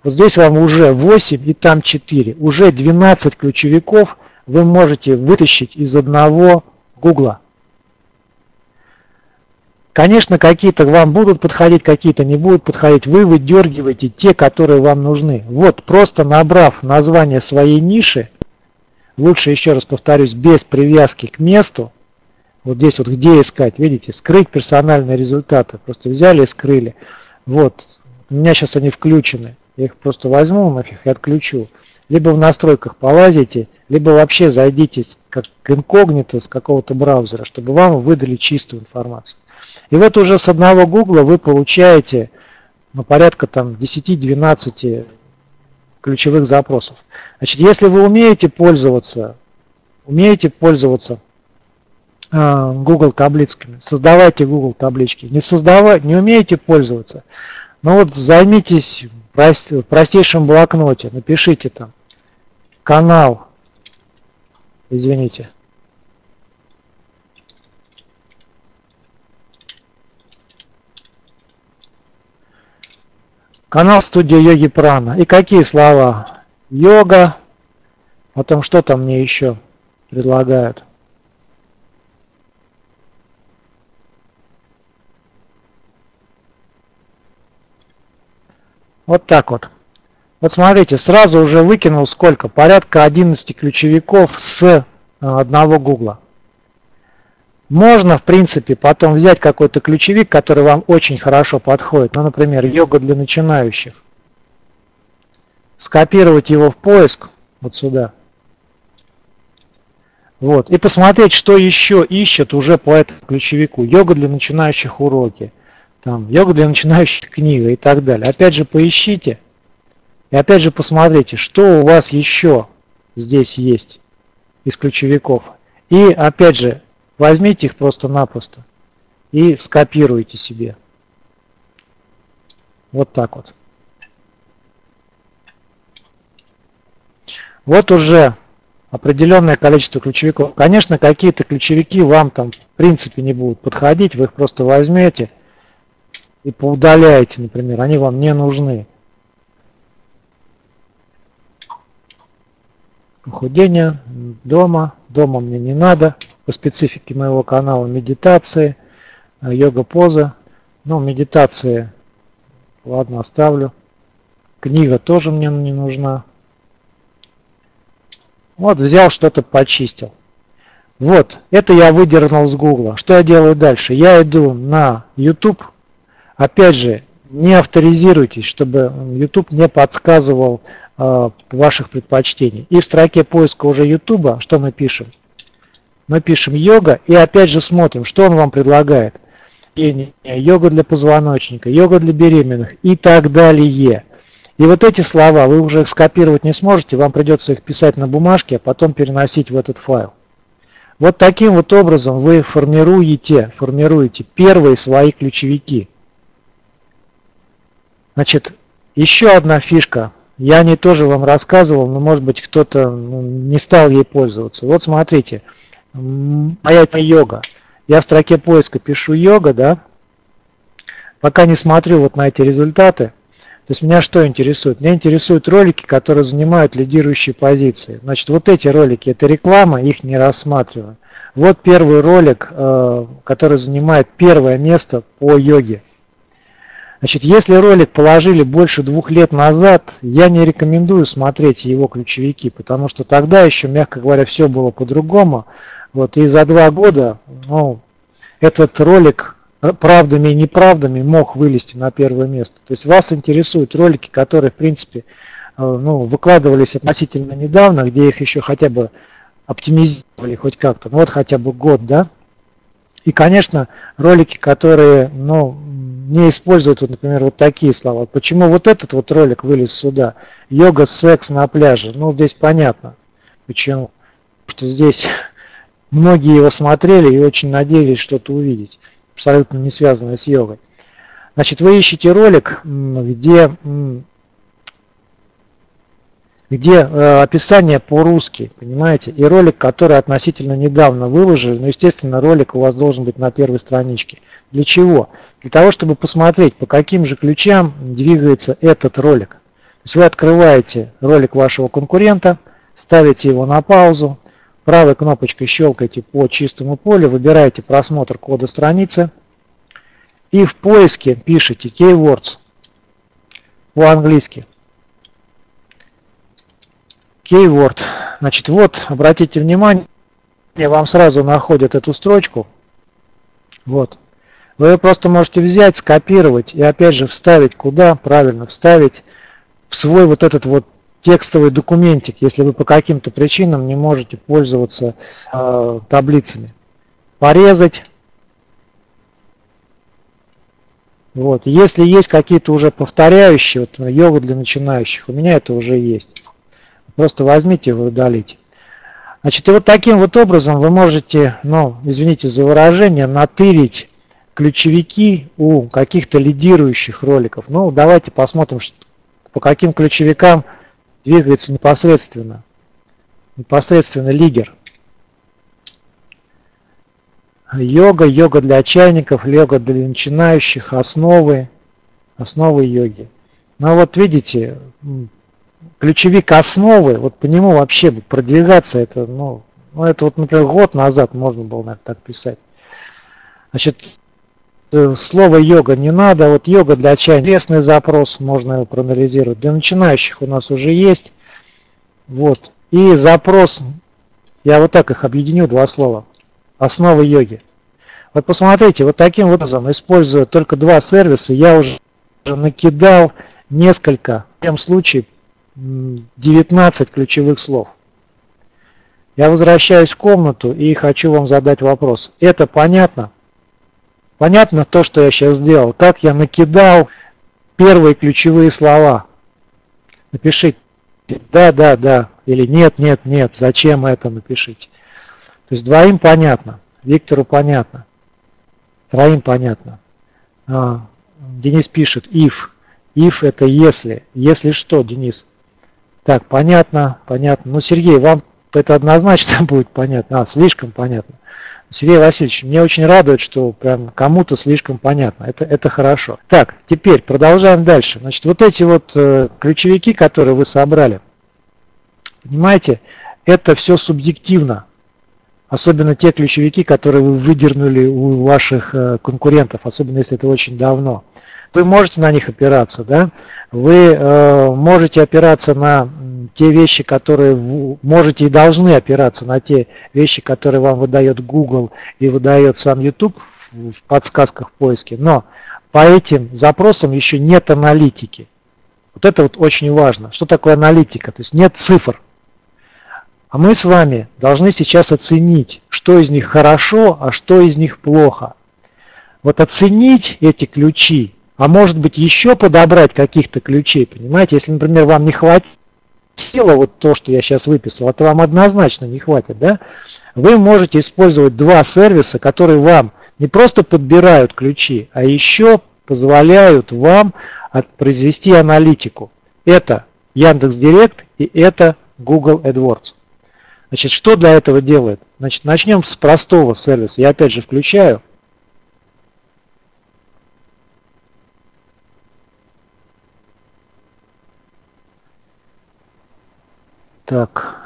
Вот здесь вам уже 8 и там 4. Уже 12 ключевиков вы можете вытащить из одного гугла. Конечно, какие-то вам будут подходить, какие-то не будут подходить. Вы выдергиваете те, которые вам нужны. Вот, просто набрав название своей ниши, лучше еще раз повторюсь, без привязки к месту, вот здесь вот где искать, видите, скрыть персональные результаты. Просто взяли и скрыли. Вот, у меня сейчас они включены. Я их просто возьму нафиг и отключу. Либо в настройках полазите, либо вообще зайдите как инкогнито с какого-то браузера, чтобы вам выдали чистую информацию. И вот уже с одного гугла вы получаете ну, порядка там 10-12 ключевых запросов. Значит, если вы умеете пользоваться, умеете пользоваться э, Google таблицками, создавайте Google таблички. Не создавать, не умеете пользоваться, но вот займитесь в простейшем блокноте, напишите там канал, извините, Канал студия Йоги Прана. И какие слова? Йога. Потом что там мне еще предлагают? Вот так вот. Вот смотрите, сразу уже выкинул сколько? Порядка 11 ключевиков с э, одного гугла. Можно, в принципе, потом взять какой-то ключевик, который вам очень хорошо подходит. Ну, например, йога для начинающих. Скопировать его в поиск, вот сюда. Вот. И посмотреть, что еще ищет уже по этому ключевику. Йога для начинающих уроки. Там, йога для начинающих книга и так далее. Опять же, поищите. И опять же, посмотрите, что у вас еще здесь есть из ключевиков. И опять же, Возьмите их просто-напросто и скопируйте себе. Вот так вот. Вот уже определенное количество ключевиков. Конечно, какие-то ключевики вам там в принципе не будут подходить, вы их просто возьмете и поудаляете, например, они вам не нужны. Похудение дома, дома мне не надо по специфике моего канала медитации, э, йога-поза. Ну, медитации, ладно, оставлю. Книга тоже мне не нужна. Вот, взял что-то, почистил. Вот, это я выдернул с Гугла. Что я делаю дальше? Я иду на YouTube. Опять же, не авторизируйтесь, чтобы YouTube не подсказывал э, ваших предпочтений. И в строке поиска уже YouTube, что мы пишем? Мы пишем йога и опять же смотрим, что он вам предлагает. Йога для позвоночника, йога для беременных и так далее. И вот эти слова вы уже скопировать не сможете, вам придется их писать на бумажке, а потом переносить в этот файл. Вот таким вот образом вы формируете, формируете первые свои ключевики. Значит, еще одна фишка. Я не тоже вам рассказывал, но может быть кто-то ну, не стал ей пользоваться. Вот смотрите моя йога. Я в строке поиска пишу йога, да, пока не смотрю вот на эти результаты. То есть меня что интересует? Меня интересуют ролики, которые занимают лидирующие позиции. Значит, вот эти ролики, это реклама, их не рассматриваю. Вот первый ролик, э, который занимает первое место по йоге. Значит, если ролик положили больше двух лет назад, я не рекомендую смотреть его ключевики, потому что тогда еще, мягко говоря, все было по-другому. Вот, и за два года ну, этот ролик правдами и неправдами мог вылезти на первое место. То есть вас интересуют ролики, которые, в принципе, э, ну, выкладывались относительно недавно, где их еще хотя бы оптимизировали хоть как-то, ну вот хотя бы год, да. И, конечно, ролики, которые, ну, не используют, вот, например, вот такие слова. Почему вот этот вот ролик вылез сюда? Йога, секс на пляже. Ну, здесь понятно. Почему? Потому что здесь многие его смотрели и очень надеялись что-то увидеть абсолютно не связанное с йогой. Значит, вы ищете ролик, где, где э, описание по-русски, понимаете, и ролик, который относительно недавно выложили, но, естественно, ролик у вас должен быть на первой страничке. Для чего? Для того, чтобы посмотреть, по каким же ключам двигается этот ролик. То есть вы открываете ролик вашего конкурента, ставите его на паузу, Правой кнопочкой щелкаете по чистому полю, выбираете просмотр кода страницы и в поиске пишите keywords по-английски. Keyword. Значит, вот, обратите внимание, вам сразу находят эту строчку. Вот. Вы просто можете взять, скопировать и опять же вставить куда? Правильно, вставить в свой вот этот вот текстовый документик, если вы по каким-то причинам не можете пользоваться э, таблицами. Порезать. Вот. Если есть какие-то уже повторяющие, вот йога для начинающих, у меня это уже есть. Просто возьмите его и удалите. Значит, и вот таким вот образом вы можете, ну, извините за выражение, натырить ключевики у каких-то лидирующих роликов. Ну, давайте посмотрим, по каким ключевикам двигается непосредственно, непосредственно лидер. Йога, йога для чайников, йога для начинающих, основы, основы йоги. Ну вот видите, ключевик основы, вот по нему вообще продвигаться, это, ну, ну это вот, например, год назад можно было, наверное, так писать. Значит, слово йога не надо. Вот йога для чая интересный запрос, можно его проанализировать. Для начинающих у нас уже есть. Вот. И запрос, я вот так их объединю, два слова. Основа йоги. Вот посмотрите, вот таким образом, используя только два сервиса, я уже накидал несколько, в этом случае 19 ключевых слов. Я возвращаюсь в комнату и хочу вам задать вопрос. Это понятно? Понятно то, что я сейчас сделал? Как я накидал первые ключевые слова? Напишите да, да, да, или нет, нет, нет, зачем это напишите. То есть двоим понятно, Виктору понятно, троим понятно. А, Денис пишет if. If это если. Если что, Денис? Так, понятно, понятно. Ну, Сергей, вам это однозначно будет понятно. А, слишком понятно. Сергей Васильевич, мне очень радует, что прям кому-то слишком понятно. Это, это хорошо. Так, теперь продолжаем дальше. Значит, вот эти вот э, ключевики, которые вы собрали, понимаете, это все субъективно. Особенно те ключевики, которые вы выдернули у ваших э, конкурентов, особенно если это очень давно. Вы можете на них опираться, да? Вы э, можете опираться на те вещи, которые можете и должны опираться на те вещи, которые вам выдает Google и выдает сам YouTube в подсказках в поиске. Но по этим запросам еще нет аналитики. Вот это вот очень важно. Что такое аналитика? То есть нет цифр. А мы с вами должны сейчас оценить, что из них хорошо, а что из них плохо. Вот оценить эти ключи а может быть еще подобрать каких-то ключей, понимаете? Если, например, вам не хватило вот то, что я сейчас выписал, это вам однозначно не хватит, да? Вы можете использовать два сервиса, которые вам не просто подбирают ключи, а еще позволяют вам произвести аналитику. Это Яндекс.Директ и это Google AdWords. Значит, что для этого делает? Значит, начнем с простого сервиса. Я опять же включаю. Так.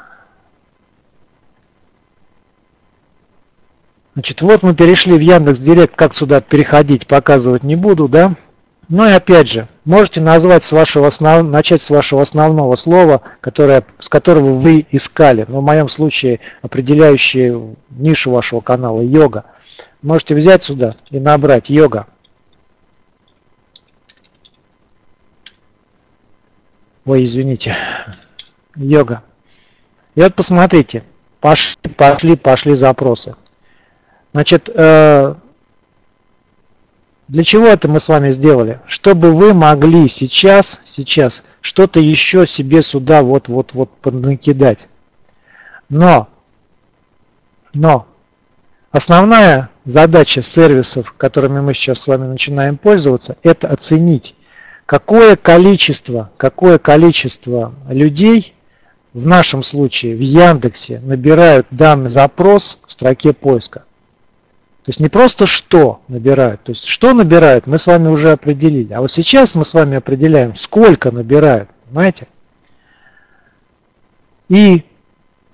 Значит, вот мы перешли в Яндекс Директ, как сюда переходить, показывать не буду, да? Ну и опять же, можете назвать с вашего основ... начать с вашего основного слова, которое, с которого вы искали. Но в моем случае определяющее нишу вашего канала йога. Можете взять сюда и набрать йога. Ой, извините. Йога. И вот посмотрите. Пошли, пошли, пошли запросы. Значит, э, для чего это мы с вами сделали? Чтобы вы могли сейчас, сейчас что-то еще себе сюда вот-вот-вот накидать. Но, но, основная задача сервисов, которыми мы сейчас с вами начинаем пользоваться, это оценить, какое количество, какое количество людей в нашем случае в Яндексе набирают данный запрос в строке поиска. То есть не просто что набирают, то есть что набирают, мы с вами уже определили. А вот сейчас мы с вами определяем, сколько набирают, понимаете? И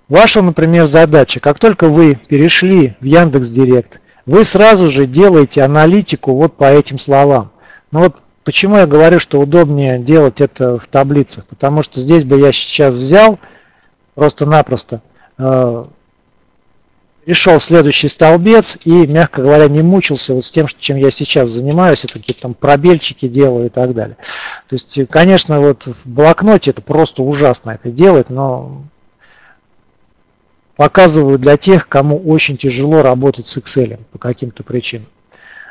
ваша, например, задача, как только вы перешли в Яндекс Директ, вы сразу же делаете аналитику вот по этим словам. Ну вот почему я говорю, что удобнее делать это в таблицах, потому что здесь бы я сейчас взял просто-напросто э, перешел в следующий столбец и, мягко говоря, не мучился вот с тем, чем я сейчас занимаюсь, это какие-то там пробельчики делаю и так далее. То есть, конечно, вот в блокноте это просто ужасно это делать, но показываю для тех, кому очень тяжело работать с Excel по каким-то причинам.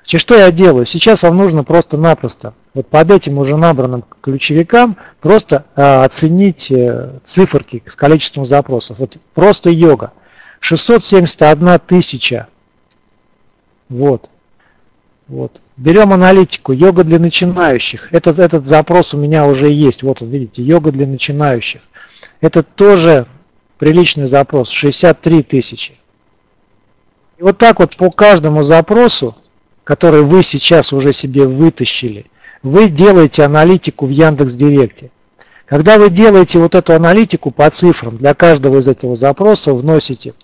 Значит, что я делаю? Сейчас вам нужно просто-напросто вот под этим уже набранным ключевикам просто э, оценить э, циферки с количеством запросов. Вот просто йога. 671 тысяча. Вот. Вот. Берем аналитику. Йога для начинающих. Этот, этот запрос у меня уже есть. Вот он, видите, йога для начинающих. Это тоже приличный запрос. 63 тысячи. И вот так вот по каждому запросу, который вы сейчас уже себе вытащили, вы делаете аналитику в Яндекс Директе. Когда вы делаете вот эту аналитику по цифрам, для каждого из этого запроса вносите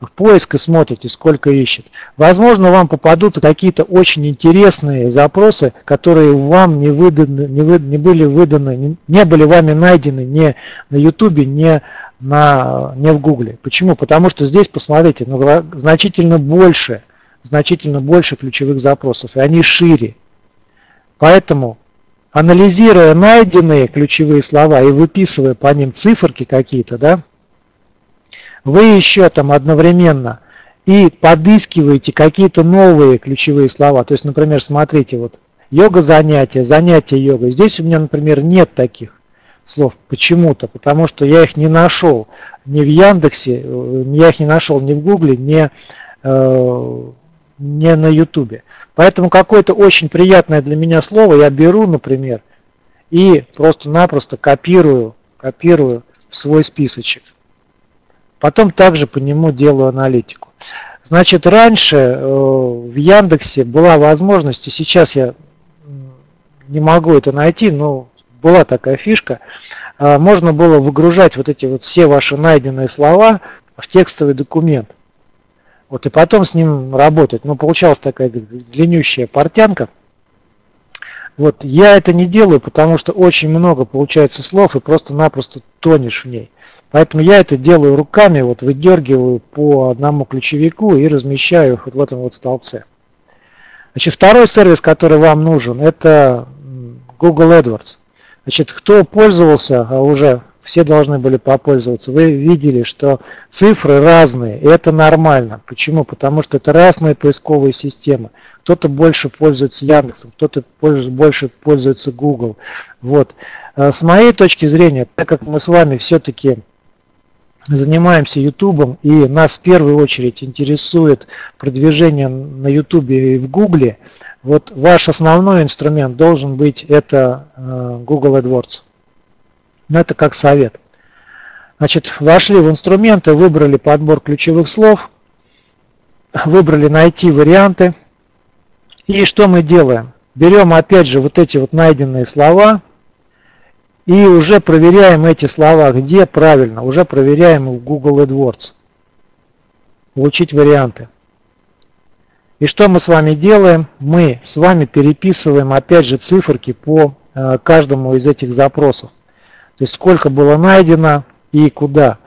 в поиск и смотрите, сколько ищет. Возможно, вам попадутся какие-то очень интересные запросы, которые вам не, выданы, не, вы, не были выданы, не, не были вами найдены ни на YouTube, ни, на, не в Google. Почему? Потому что здесь, посмотрите, ну, значительно больше, значительно больше ключевых запросов, и они шире. Поэтому анализируя найденные ключевые слова и выписывая по ним циферки какие-то, да, вы еще там одновременно и подыскиваете какие-то новые ключевые слова. То есть, например, смотрите, вот йога занятия, занятия йогой. Здесь у меня, например, нет таких слов почему-то, потому что я их не нашел ни в Яндексе, э, я их не нашел ни в Гугле, ни, э, ни на Ютубе. Поэтому какое-то очень приятное для меня слово я беру, например, и просто-напросто копирую, копирую в свой списочек. Потом также по нему делаю аналитику. Значит, раньше э, в Яндексе была возможность, и сейчас я не могу это найти, но была такая фишка, э, можно было выгружать вот эти вот все ваши найденные слова в текстовый документ. Вот и потом с ним работать. Но получалась такая длиннющая портянка. Вот я это не делаю, потому что очень много получается слов и просто-напросто тонешь в ней. Поэтому я это делаю руками, вот выдергиваю по одному ключевику и размещаю их вот в этом вот столбце. Значит, второй сервис, который вам нужен, это Google AdWords. Значит, кто пользовался а уже все должны были попользоваться. Вы видели, что цифры разные, и это нормально. Почему? Потому что это разные поисковые системы. Кто-то больше пользуется Яндексом, кто-то больше пользуется Google. Вот. А с моей точки зрения, так как мы с вами все-таки занимаемся YouTube, и нас в первую очередь интересует продвижение на YouTube и в Google, вот ваш основной инструмент должен быть это э, Google AdWords. Но это как совет. Значит, вошли в инструменты, выбрали подбор ключевых слов, выбрали найти варианты. И что мы делаем? Берем опять же вот эти вот найденные слова И уже проверяем эти слова. Где правильно? Уже проверяем в Google AdWords. Получить варианты. И что мы с вами делаем? Мы с вами переписываем опять же циферки по э, каждому из этих запросов. То есть сколько было найдено и куда.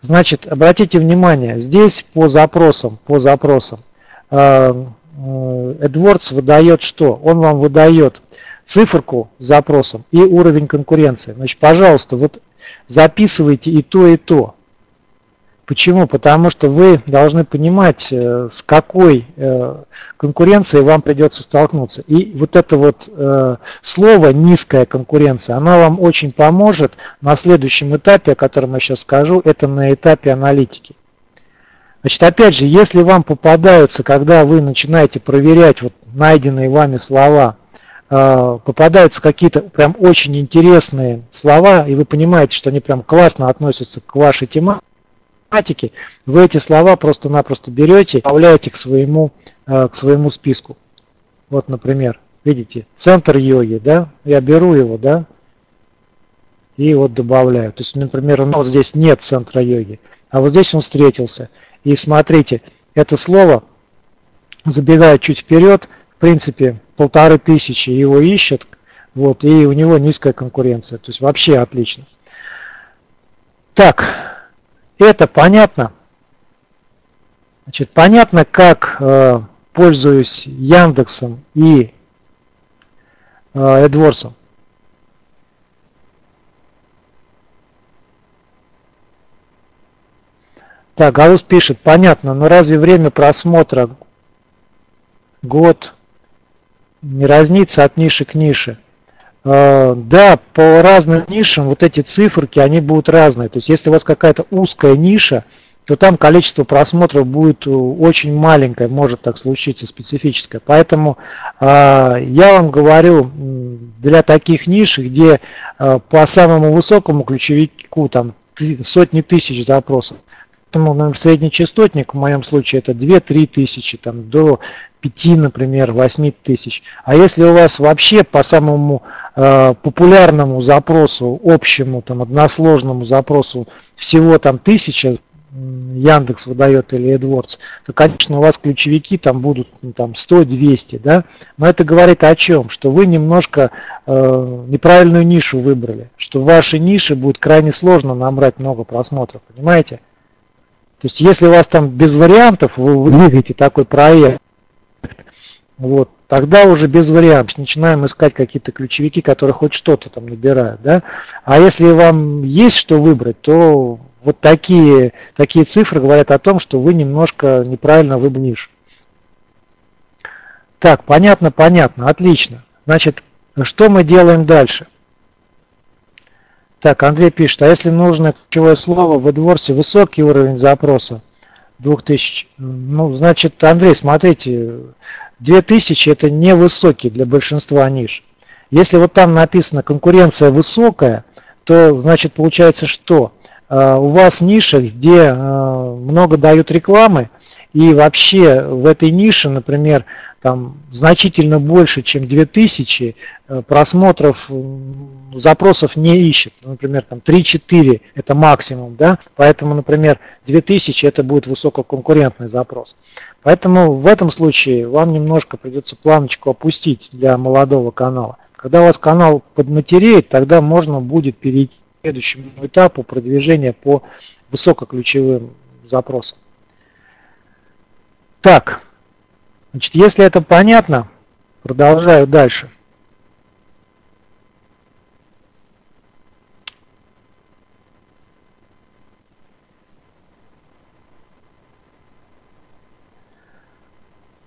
Значит, обратите внимание, здесь по запросам, по запросам AdWords выдает что? Он вам выдает циферку с запросом и уровень конкуренции. Значит, пожалуйста, вот записывайте и то, и то. Почему? Потому что вы должны понимать, э, с какой э, конкуренцией вам придется столкнуться. И вот это вот э, слово «низкая конкуренция», она вам очень поможет на следующем этапе, о котором я сейчас скажу, это на этапе аналитики. Значит, опять же, если вам попадаются, когда вы начинаете проверять вот найденные вами слова, попадаются какие-то прям очень интересные слова, и вы понимаете, что они прям классно относятся к вашей тематике, математики, вы эти слова просто-напросто берете, добавляете к своему, э, к своему списку. Вот, например, видите, центр йоги, да, я беру его, да, и вот добавляю. То есть, например, у нас здесь нет центра йоги, а вот здесь он встретился. И смотрите, это слово, забегая чуть вперед, в принципе, полторы тысячи его ищет, вот, и у него низкая конкуренция. То есть вообще отлично. Так, это понятно? Значит, понятно, как э, пользуюсь Яндексом и э, AdWords. Так, Галус пишет, понятно, но разве время просмотра год не разнится от ниши к нише? Э, да, по разным нишам вот эти циферки, они будут разные. То есть если у вас какая-то узкая ниша, то там количество просмотров будет э, очень маленькое, может так случиться, специфическое. Поэтому э, я вам говорю, для таких ниш, где по самому высокому ключевику там сотни тысяч запросов, Поэтому, например, средний частотник в моем случае это 2-3 тысячи, там, до 5, например, 8 тысяч. А если у вас вообще по самому популярному запросу, общему, там, односложному запросу всего там тысяча, Яндекс выдает или AdWords, то, конечно, у вас ключевики там будут ну, там 100-200, да, но это говорит о чем? Что вы немножко э, неправильную нишу выбрали, что в вашей нише будет крайне сложно набрать много просмотров, понимаете? То есть если у вас там без вариантов, вы двигаете такой проект, вот, тогда уже без вариантов начинаем искать какие-то ключевики, которые хоть что-то там набирают. Да? А если вам есть что выбрать, то вот такие, такие цифры говорят о том, что вы немножко неправильно выбрали нишу. Так, понятно, понятно, отлично. Значит, что мы делаем дальше? Так, Андрей пишет, а если нужно ключевое слово в AdWords высокий уровень запроса, 2000, ну, значит, Андрей, смотрите, 2000 это не высокий для большинства ниш. Если вот там написано конкуренция высокая, то значит получается что? А, у вас ниша, где а, много дают рекламы, и вообще в этой нише, например, там значительно больше, чем 2000 э, просмотров, запросов не ищет. Ну, например, там 3-4 это максимум, да, поэтому, например, 2000 это будет высококонкурентный запрос. Поэтому в этом случае вам немножко придется планочку опустить для молодого канала. Когда у вас канал подматереет, тогда можно будет перейти к следующему этапу продвижения по высокоключевым запросам. Так, Значит, если это понятно, продолжаю дальше.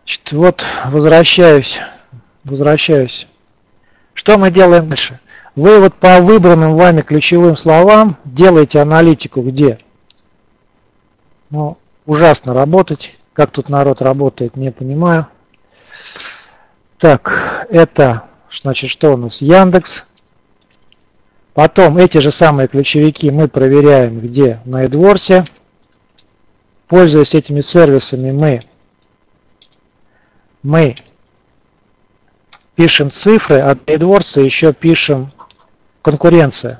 Значит, вот возвращаюсь, возвращаюсь. Что мы делаем дальше? Вы вот по выбранным вами ключевым словам делаете аналитику где? Ну, ужасно работать. Как тут народ работает, не понимаю. Так, это, значит, что у нас? Яндекс. Потом эти же самые ключевики мы проверяем где? На AdWords. Пользуясь этими сервисами, мы, мы пишем цифры, а для AdWords еще пишем конкуренция.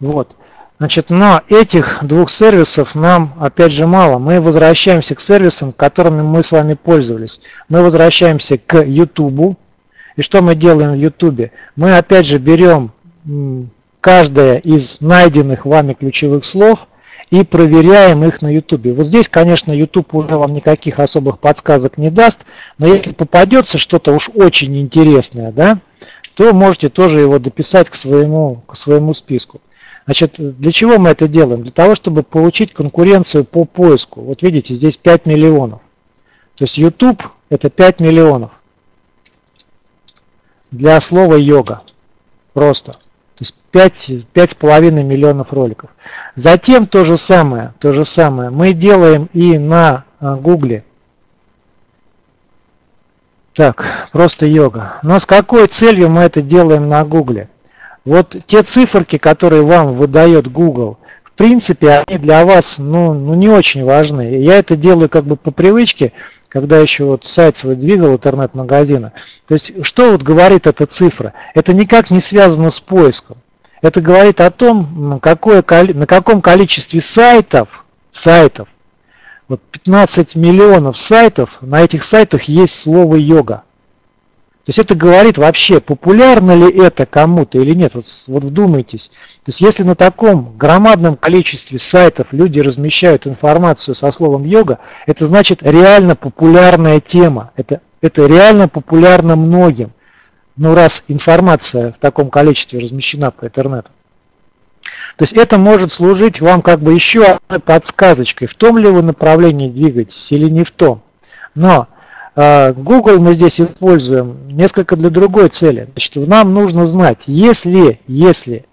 Вот. Значит, но этих двух сервисов нам, опять же, мало. Мы возвращаемся к сервисам, которыми мы с вами пользовались. Мы возвращаемся к YouTube. И что мы делаем в YouTube? Мы, опять же, берем каждое из найденных вами ключевых слов и проверяем их на YouTube. Вот здесь, конечно, YouTube уже вам никаких особых подсказок не даст, но если попадется что-то уж очень интересное, да, то можете тоже его дописать к своему, к своему списку. Значит, для чего мы это делаем? Для того, чтобы получить конкуренцию по поиску. Вот видите, здесь 5 миллионов. То есть YouTube это 5 миллионов. Для слова йога. Просто. То есть 5,5 миллионов роликов. Затем то же самое, то же самое мы делаем и на Гугле. Так, просто йога. Но с какой целью мы это делаем на Гугле? Вот те циферки, которые вам выдает Google, в принципе, они для вас ну, ну не очень важны. Я это делаю как бы по привычке, когда еще вот сайт свой двигал интернет-магазина. То есть, что вот говорит эта цифра? Это никак не связано с поиском. Это говорит о том, какое, на каком количестве сайтов, сайтов, вот 15 миллионов сайтов, на этих сайтах есть слово йога. То есть это говорит вообще, популярно ли это кому-то или нет. Вот, вот вдумайтесь. То есть если на таком громадном количестве сайтов люди размещают информацию со словом йога, это значит реально популярная тема. Это, это реально популярно многим. Ну раз информация в таком количестве размещена по интернету. То есть это может служить вам как бы еще одной подсказочкой, в том ли вы направлении двигаетесь или не в том. Но а, Google мы здесь используем несколько для другой цели. Значит, нам нужно знать, если, если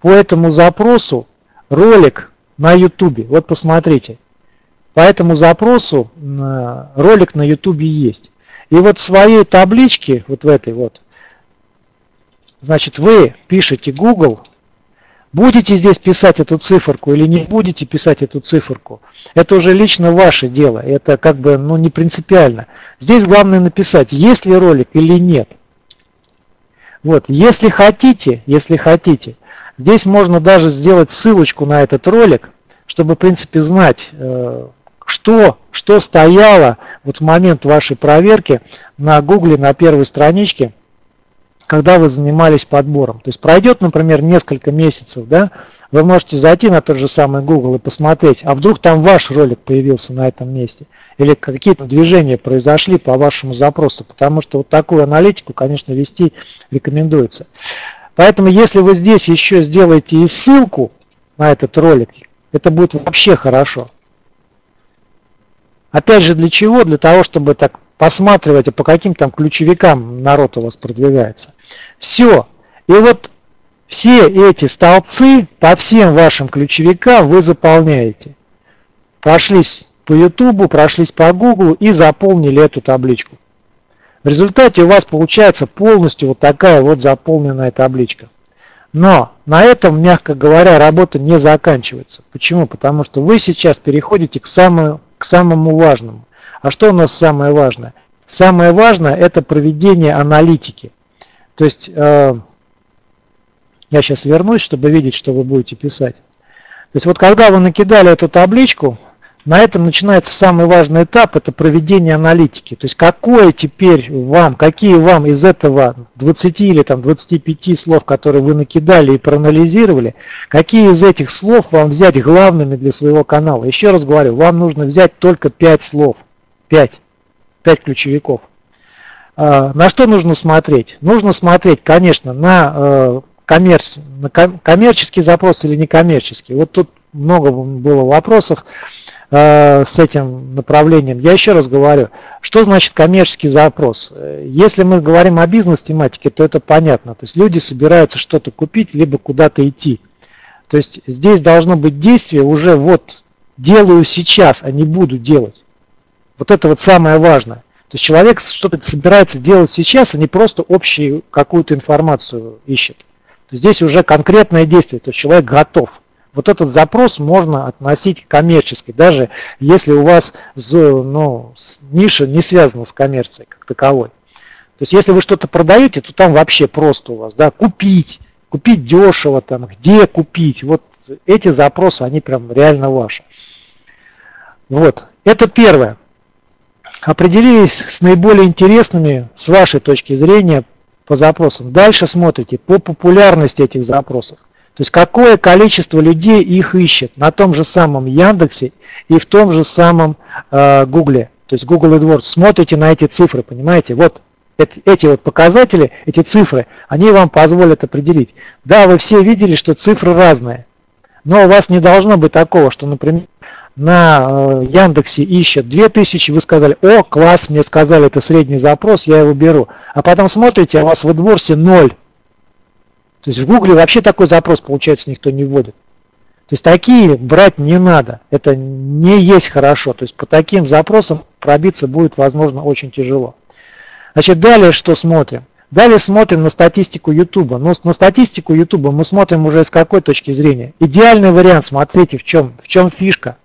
по этому запросу ролик на YouTube, вот посмотрите, по этому запросу ролик на YouTube есть. И вот в своей табличке, вот в этой вот, значит, вы пишете Google Будете здесь писать эту циферку или не будете писать эту циферку, это уже лично ваше дело, это как бы ну, не принципиально. Здесь главное написать, есть ли ролик или нет. Вот, если хотите, если хотите, здесь можно даже сделать ссылочку на этот ролик, чтобы в принципе знать, э, что, что стояло вот в момент вашей проверки на гугле на первой страничке когда вы занимались подбором. То есть пройдет, например, несколько месяцев, да, вы можете зайти на тот же самый Google и посмотреть, а вдруг там ваш ролик появился на этом месте, или какие-то движения произошли по вашему запросу, потому что вот такую аналитику, конечно, вести рекомендуется. Поэтому, если вы здесь еще сделаете и ссылку на этот ролик, это будет вообще хорошо. Опять же, для чего? Для того, чтобы так посматривать, а по каким там ключевикам народ у вас продвигается. Все. И вот все эти столбцы по всем вашим ключевикам вы заполняете. Прошлись по YouTube, прошлись по Google и заполнили эту табличку. В результате у вас получается полностью вот такая вот заполненная табличка. Но на этом, мягко говоря, работа не заканчивается. Почему? Потому что вы сейчас переходите к самому, к самому важному. А что у нас самое важное? Самое важное это проведение аналитики. То есть э, я сейчас вернусь, чтобы видеть, что вы будете писать. То есть вот когда вы накидали эту табличку, на этом начинается самый важный этап, это проведение аналитики. То есть какое теперь вам, какие вам из этого 20 или там 25 слов, которые вы накидали и проанализировали, какие из этих слов вам взять главными для своего канала. Еще раз говорю, вам нужно взять только 5 слов. 5. 5 ключевиков. А, на что нужно смотреть? Нужно смотреть, конечно, на, э, коммерц... на коммерческий запрос или некоммерческий. Вот тут много было вопросов э, с этим направлением. Я еще раз говорю, что значит коммерческий запрос? Если мы говорим о бизнес-тематике, то это понятно. То есть люди собираются что-то купить, либо куда-то идти. То есть здесь должно быть действие уже вот делаю сейчас, а не буду делать. Вот это вот самое важное. То есть человек что-то собирается делать сейчас, а не просто общую какую-то информацию ищет. То есть здесь уже конкретное действие, то есть человек готов. Вот этот запрос можно относить к коммерчески, даже если у вас ну, ниша не связана с коммерцией как таковой. То есть если вы что-то продаете, то там вообще просто у вас, да, купить, купить дешево, там, где купить, вот эти запросы, они прям реально ваши. Вот, это первое. Определились с наиболее интересными, с вашей точки зрения, по запросам. Дальше смотрите по популярности этих запросов. То есть какое количество людей их ищет на том же самом Яндексе и в том же самом э, Гугле. То есть Google AdWords. Смотрите на эти цифры, понимаете? Вот эти, вот показатели, эти цифры, они вам позволят определить. Да, вы все видели, что цифры разные. Но у вас не должно быть такого, что, например, на э, Яндексе ищет 2000, вы сказали, о, класс, мне сказали, это средний запрос, я его беру. А потом смотрите, а у вас в AdWords 0. То есть в Гугле вообще такой запрос, получается, никто не вводит. То есть такие брать не надо. Это не есть хорошо. То есть по таким запросам пробиться будет, возможно, очень тяжело. Значит, далее что смотрим? Далее смотрим на статистику YouTube. Но на статистику YouTube мы смотрим уже с какой точки зрения. Идеальный вариант, смотрите, в чем, в чем фишка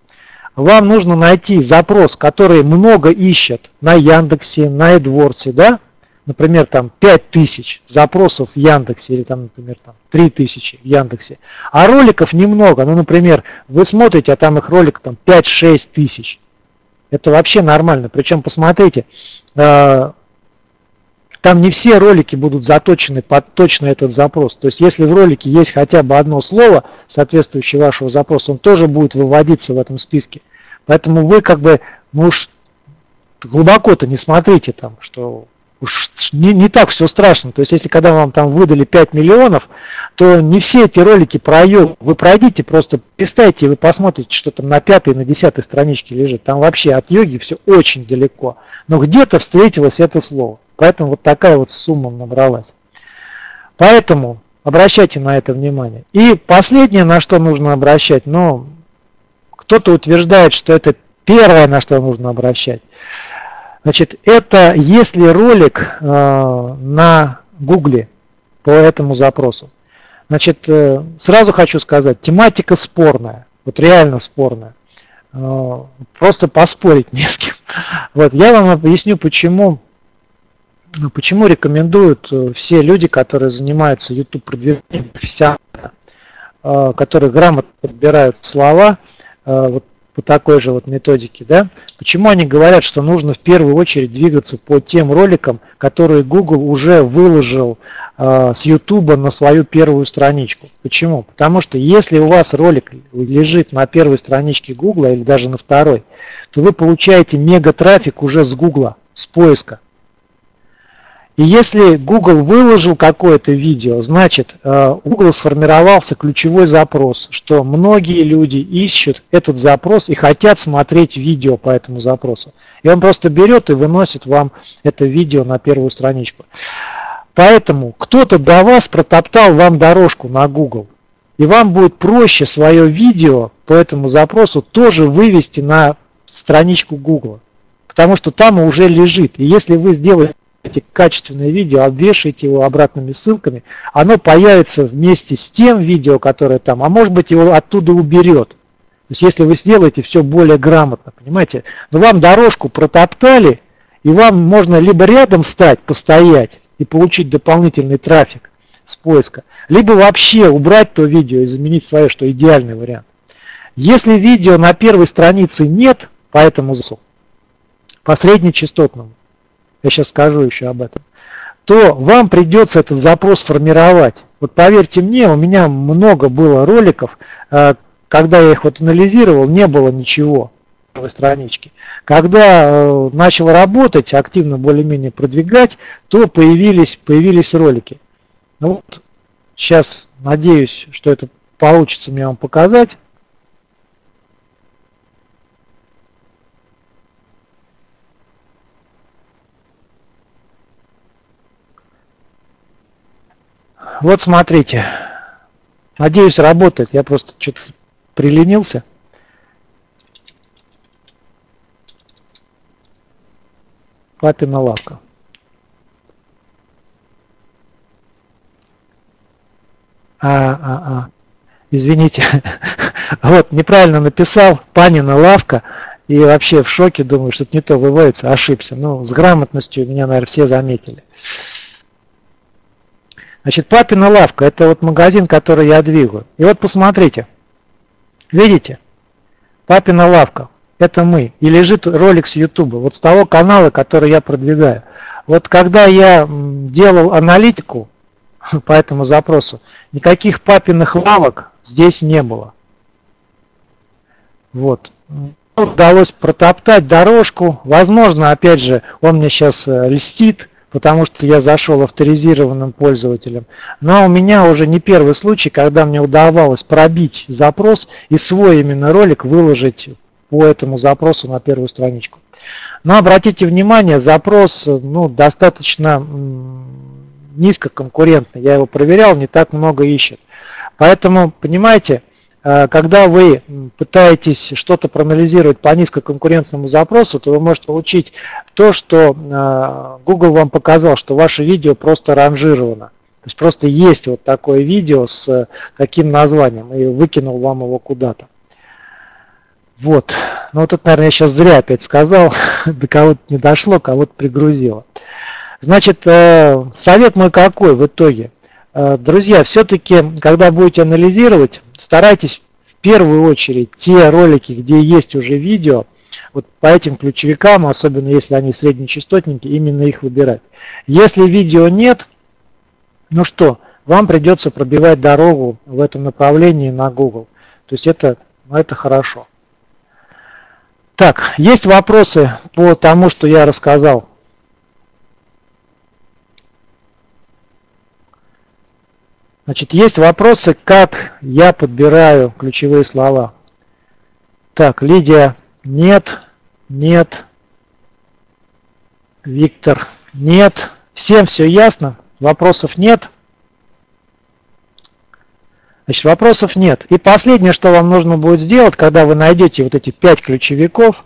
вам нужно найти запрос, который много ищет на Яндексе, на AdWords, да? Например, там 5000 запросов в Яндексе или там, например, там 3000 в Яндексе. А роликов немного. Ну, например, вы смотрите, а там их ролик там 5-6 тысяч. Это вообще нормально. Причем, посмотрите, э, там не все ролики будут заточены под точно этот запрос. То есть если в ролике есть хотя бы одно слово, соответствующее вашего запроса, он тоже будет выводиться в этом списке. Поэтому вы как бы, ну уж глубоко-то не смотрите там, что уж не, не так все страшно. То есть если когда вам там выдали 5 миллионов, то не все эти ролики про. Вы пройдите, просто листайте, и вы посмотрите, что там на пятой, на десятой страничке лежит. Там вообще от йоги все очень далеко. Но где-то встретилось это слово. Поэтому вот такая вот сумма набралась. Поэтому обращайте на это внимание. И последнее, на что нужно обращать, ну, кто-то утверждает, что это первое, на что нужно обращать. Значит, это если ролик э, на гугле по этому запросу. Значит, э, сразу хочу сказать, тематика спорная, вот реально спорная. Э, просто поспорить не с кем. Вот, я вам объясню, почему почему рекомендуют э, все люди, которые занимаются YouTube продвижением профессионально, э, которые грамотно подбирают слова, э, вот по такой же вот методике, да? Почему они говорят, что нужно в первую очередь двигаться по тем роликам, которые Google уже выложил с YouTube на свою первую страничку? Почему? Потому что если у вас ролик лежит на первой страничке Google или даже на второй, то вы получаете мега трафик уже с Google, с поиска. И если Google выложил какое-то видео, значит э, Google сформировался ключевой запрос, что многие люди ищут этот запрос и хотят смотреть видео по этому запросу. И он просто берет и выносит вам это видео на первую страничку. Поэтому кто-то до вас протоптал вам дорожку на Google. И вам будет проще свое видео по этому запросу тоже вывести на страничку Google. Потому что там уже лежит. И если вы сделаете эти качественное видео, обвешайте его обратными ссылками, оно появится вместе с тем видео, которое там, а может быть его оттуда уберет. То есть если вы сделаете все более грамотно, понимаете, но вам дорожку протоптали, и вам можно либо рядом стать, постоять и получить дополнительный трафик с поиска, либо вообще убрать то видео и заменить свое, что идеальный вариант. Если видео на первой странице нет по этому по среднечастотному, я сейчас скажу еще об этом, то вам придется этот запрос формировать. Вот поверьте мне, у меня много было роликов, э, когда я их вот анализировал, не было ничего в страничке. Когда э, начал работать, активно более-менее продвигать, то появились, появились ролики. Ну вот, сейчас надеюсь, что это получится мне вам показать. Вот смотрите. Надеюсь, работает. Я просто что-то приленился. Папина лавка. А, а, а. Извините. Вот, неправильно написал, Панина лавка, и вообще в шоке, думаю, что-то не то выводится, ошибся. Ну, с грамотностью меня, наверное, все заметили. Значит, папина лавка, это вот магазин, который я двигаю. И вот посмотрите, видите, папина лавка, это мы. И лежит ролик с YouTube, вот с того канала, который я продвигаю. Вот когда я делал аналитику по этому запросу, никаких папиных лавок здесь не было. Вот. Удалось протоптать дорожку. Возможно, опять же, он мне сейчас э, льстит, потому что я зашел авторизированным пользователем. Но у меня уже не первый случай, когда мне удавалось пробить запрос и свой именно ролик выложить по этому запросу на первую страничку. Но обратите внимание, запрос ну, достаточно низкоконкурентный. Я его проверял, не так много ищет. Поэтому, понимаете, когда вы пытаетесь что-то проанализировать по низкоконкурентному запросу, то вы можете получить то, что э, Google вам показал, что ваше видео просто ранжировано. То есть просто есть вот такое видео с таким названием и выкинул вам его куда-то. Вот. Ну вот это, наверное, я сейчас зря опять сказал, до кого-то не дошло, кого-то пригрузило. Значит, э, совет мой какой в итоге? Э, друзья, все-таки, когда будете анализировать, старайтесь в первую очередь те ролики, где есть уже видео, вот по этим ключевикам, особенно если они среднечастотники, именно их выбирать. Если видео нет, ну что, вам придется пробивать дорогу в этом направлении на Google. То есть это, ну, это хорошо. Так, есть вопросы по тому, что я рассказал? Значит, есть вопросы, как я подбираю ключевые слова. Так, Лидия, нет, нет. Виктор, нет. Всем все ясно? Вопросов нет? Значит, вопросов нет. И последнее, что вам нужно будет сделать, когда вы найдете вот эти пять ключевиков,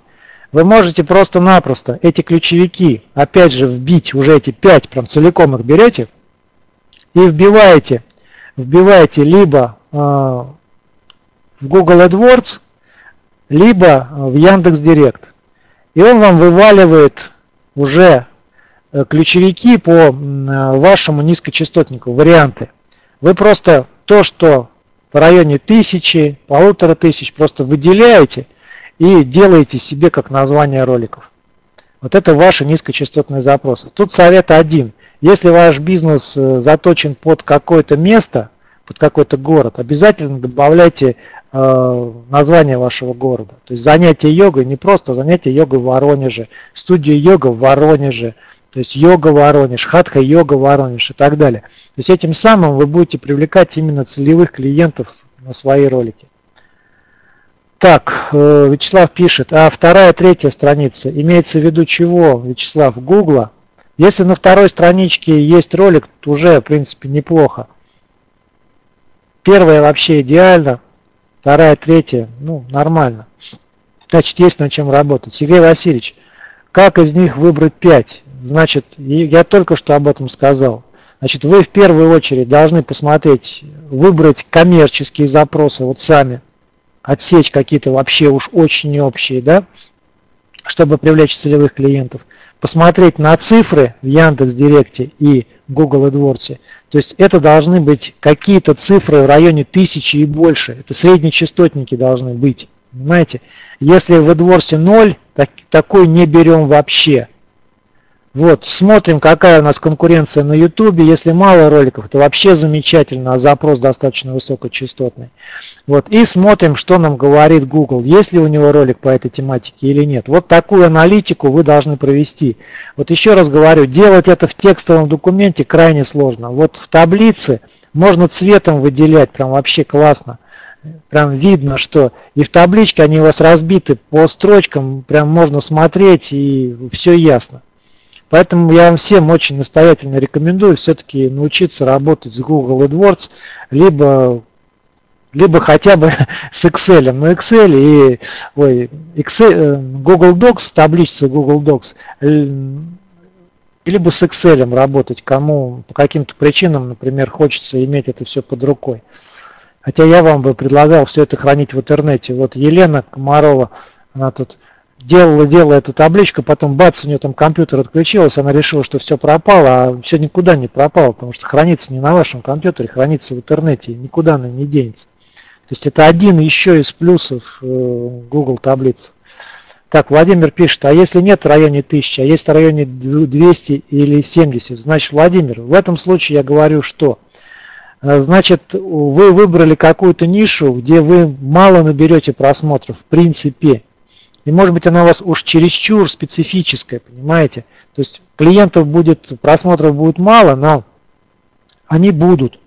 вы можете просто-напросто эти ключевики, опять же, вбить, уже эти пять, прям целиком их берете, и вбиваете, вбиваете либо э, в Google AdWords, либо в Яндекс Директ. И он вам вываливает уже э, ключевики по э, вашему низкочастотнику, варианты. Вы просто то, что в районе тысячи, полутора тысяч просто выделяете и делаете себе как название роликов. Вот это ваши низкочастотные запросы. Тут совет один. Если ваш бизнес э, заточен под какое-то место, под какой-то город, обязательно добавляйте э, название вашего города. То есть занятие йогой не просто занятие йогой в Воронеже, студия йога в Воронеже, то есть йога Воронеж, хатха йога Воронеж и так далее. То есть этим самым вы будете привлекать именно целевых клиентов на свои ролики. Так, э, Вячеслав пишет, а вторая, третья страница, имеется в виду чего, Вячеслав, Гугла? Если на второй страничке есть ролик, то уже, в принципе, неплохо. Первая вообще идеально, вторая, третья, ну, нормально. Значит, есть над чем работать. Сергей Васильевич, как из них выбрать 5? Значит, я только что об этом сказал. Значит, вы в первую очередь должны посмотреть, выбрать коммерческие запросы, вот сами, отсечь какие-то вообще уж очень общие, да, чтобы привлечь целевых клиентов. Посмотреть на цифры в Яндекс Директе и Google AdWords. То есть это должны быть какие-то цифры в районе тысячи и больше. Это среднечастотники должны быть. Понимаете? Если в AdWords 0, так, такой не берем вообще. Вот, смотрим, какая у нас конкуренция на YouTube. Если мало роликов, то вообще замечательно, а запрос достаточно высокочастотный. Вот, и смотрим, что нам говорит Google, есть ли у него ролик по этой тематике или нет. Вот такую аналитику вы должны провести. Вот еще раз говорю, делать это в текстовом документе крайне сложно. Вот в таблице можно цветом выделять, прям вообще классно. Прям видно, что и в табличке они у вас разбиты по строчкам, прям можно смотреть и все ясно. Поэтому я вам всем очень настоятельно рекомендую все-таки научиться работать с Google AdWords, либо, либо хотя бы с Excel. Но Excel и ой, Excel, э, Google Docs, таблица Google Docs, либо с Excel работать, кому по каким-то причинам, например, хочется иметь это все под рукой. Хотя я вам бы предлагал все это хранить в интернете. Вот Елена Комарова, она тут делала, делала эту табличку, потом бац, у нее там компьютер отключился, она решила, что все пропало, а все никуда не пропало, потому что хранится не на вашем компьютере, хранится в интернете, никуда она не денется. То есть это один еще из плюсов э, Google таблицы. Так, Владимир пишет, а если нет в районе 1000, а есть в районе 200 или 70, значит, Владимир, в этом случае я говорю, что э, Значит, вы выбрали какую-то нишу, где вы мало наберете просмотров, в принципе. И может быть она у вас уж чересчур специфическая, понимаете? То есть клиентов будет, просмотров будет мало, но они будут.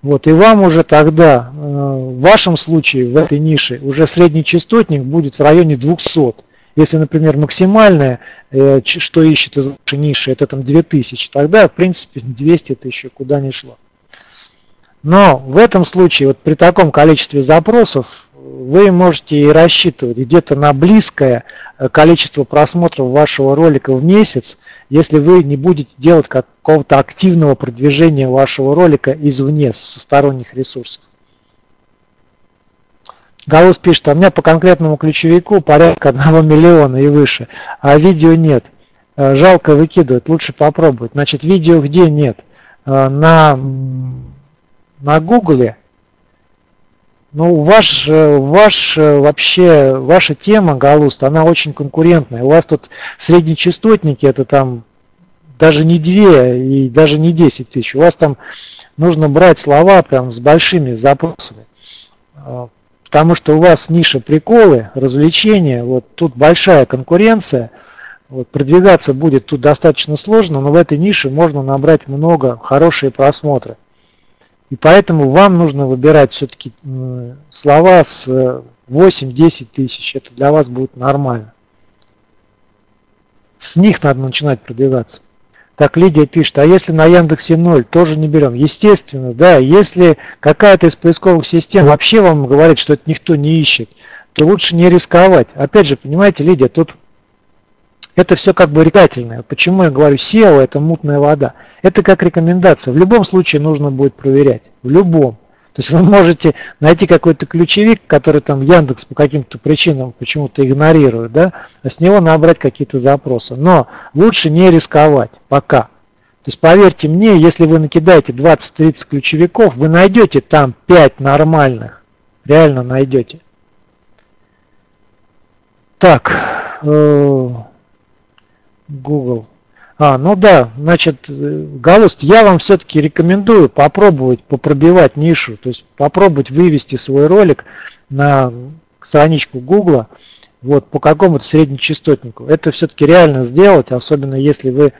Вот, и вам уже тогда, э, в вашем случае, в этой нише, уже средний частотник будет в районе 200. Если, например, максимальное, э, что ищет из вашей ниши, это там 2000, тогда, в принципе, 200 это еще куда не шло. Но в этом случае, вот при таком количестве запросов, вы можете и рассчитывать где-то на близкое э, количество просмотров вашего ролика в месяц, если вы не будете делать какого-то активного продвижения вашего ролика извне, со сторонних ресурсов. Галус пишет, а у меня по конкретному ключевику порядка 1 миллиона и выше, а видео нет. Э, жалко выкидывать, лучше попробовать. Значит, видео где нет? Э, на, на Гугле ну, ваш, э, ваш э, вообще, ваша тема, Галуст, она очень конкурентная. У вас тут среднечастотники, это там даже не 2 и даже не 10 тысяч. У вас там нужно брать слова прям с большими запросами. А, потому что у вас ниша приколы, развлечения, вот тут большая конкуренция. Вот, продвигаться будет тут достаточно сложно, но в этой нише можно набрать много хорошие просмотры. И поэтому вам нужно выбирать все-таки слова с 8-10 тысяч. Это для вас будет нормально. С них надо начинать продвигаться. Так, Лидия пишет, а если на Яндексе 0, тоже не берем? Естественно, да, если какая-то из поисковых систем вообще вам говорит, что это никто не ищет, то лучше не рисковать. Опять же, понимаете, Лидия, тут это все как бы рекательное. Почему я говорю SEO это мутная вода? Это как рекомендация. В любом случае нужно будет проверять. В любом. То есть вы можете найти какой-то ключевик, который там Яндекс по каким-то причинам почему-то игнорирует, да, а с него набрать какие-то запросы. Но лучше не рисковать пока. То есть поверьте мне, если вы накидаете 20-30 ключевиков, вы найдете там 5 нормальных. Реально найдете. Так, э, Google. А, ну да, значит, э, Галуст, я вам все-таки рекомендую попробовать попробивать нишу, то есть попробовать вывести свой ролик на страничку Google вот, по какому-то среднечастотнику. Это все-таки реально сделать, особенно если вы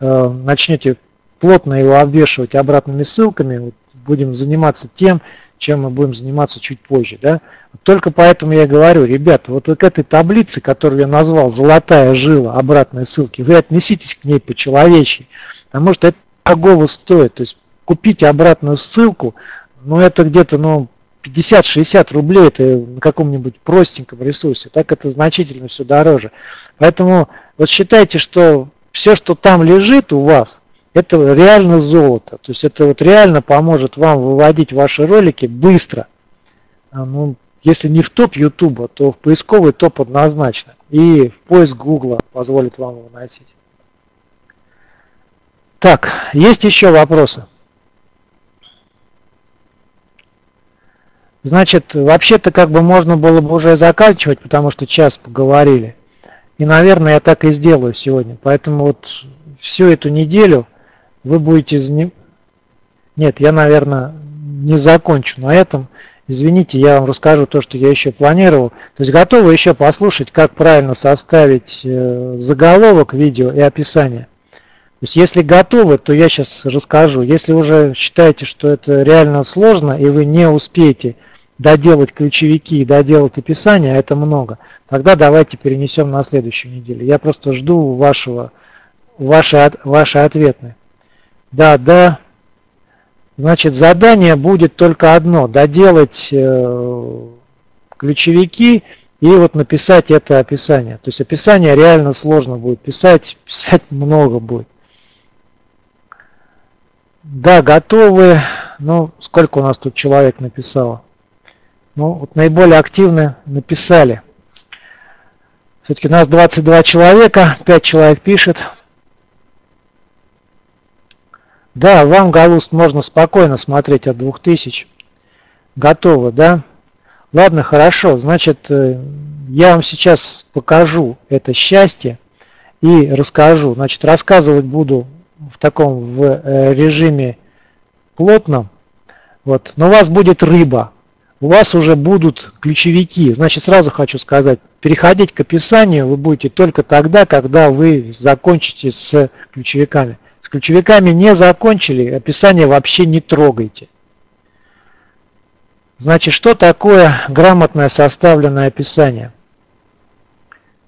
э, начнете плотно его обвешивать обратными ссылками, вот, будем заниматься тем, чем мы будем заниматься чуть позже. Да? Только поэтому я говорю, ребята, вот к этой таблице, которую я назвал «Золотая жила», обратные ссылки, вы отнеситесь к ней по-человечески, потому что это дорогого стоит. То есть купить обратную ссылку, ну это где-то ну, 50-60 рублей, это на каком-нибудь простеньком ресурсе, так это значительно все дороже. Поэтому вот считайте, что все, что там лежит у вас – это реально золото. То есть это вот реально поможет вам выводить ваши ролики быстро. А, ну, если не в топ YouTube, то в поисковый топ однозначно. И в поиск Google позволит вам выносить. Так, есть еще вопросы? Значит, вообще-то как бы можно было бы уже заканчивать, потому что час поговорили. И, наверное, я так и сделаю сегодня. Поэтому вот всю эту неделю вы будете... Нет, я, наверное, не закончу на этом. Извините, я вам расскажу то, что я еще планировал. То есть готовы еще послушать, как правильно составить э, заголовок видео и описание. То есть если готовы, то я сейчас расскажу. Если уже считаете, что это реально сложно и вы не успеете доделать ключевики и доделать описание, а это много, тогда давайте перенесем на следующую неделю. Я просто жду вашего, ваши, ваши ответные. Да, да. Значит, задание будет только одно. Доделать э, ключевики и вот написать это описание. То есть описание реально сложно будет писать, писать много будет. Да, готовы. Ну, сколько у нас тут человек написало? Ну, вот наиболее активно написали. Все-таки нас 22 человека, 5 человек пишет. Да, вам, Галуст, можно спокойно смотреть от 2000. Готово, да? Ладно, хорошо. Значит, э, я вам сейчас покажу это счастье и расскажу. Значит, рассказывать буду в таком в э, режиме плотном. Вот. Но у вас будет рыба у вас уже будут ключевики. Значит, сразу хочу сказать, переходить к описанию вы будете только тогда, когда вы закончите с ключевиками. С ключевиками не закончили, описание вообще не трогайте. Значит, что такое грамотное составленное описание?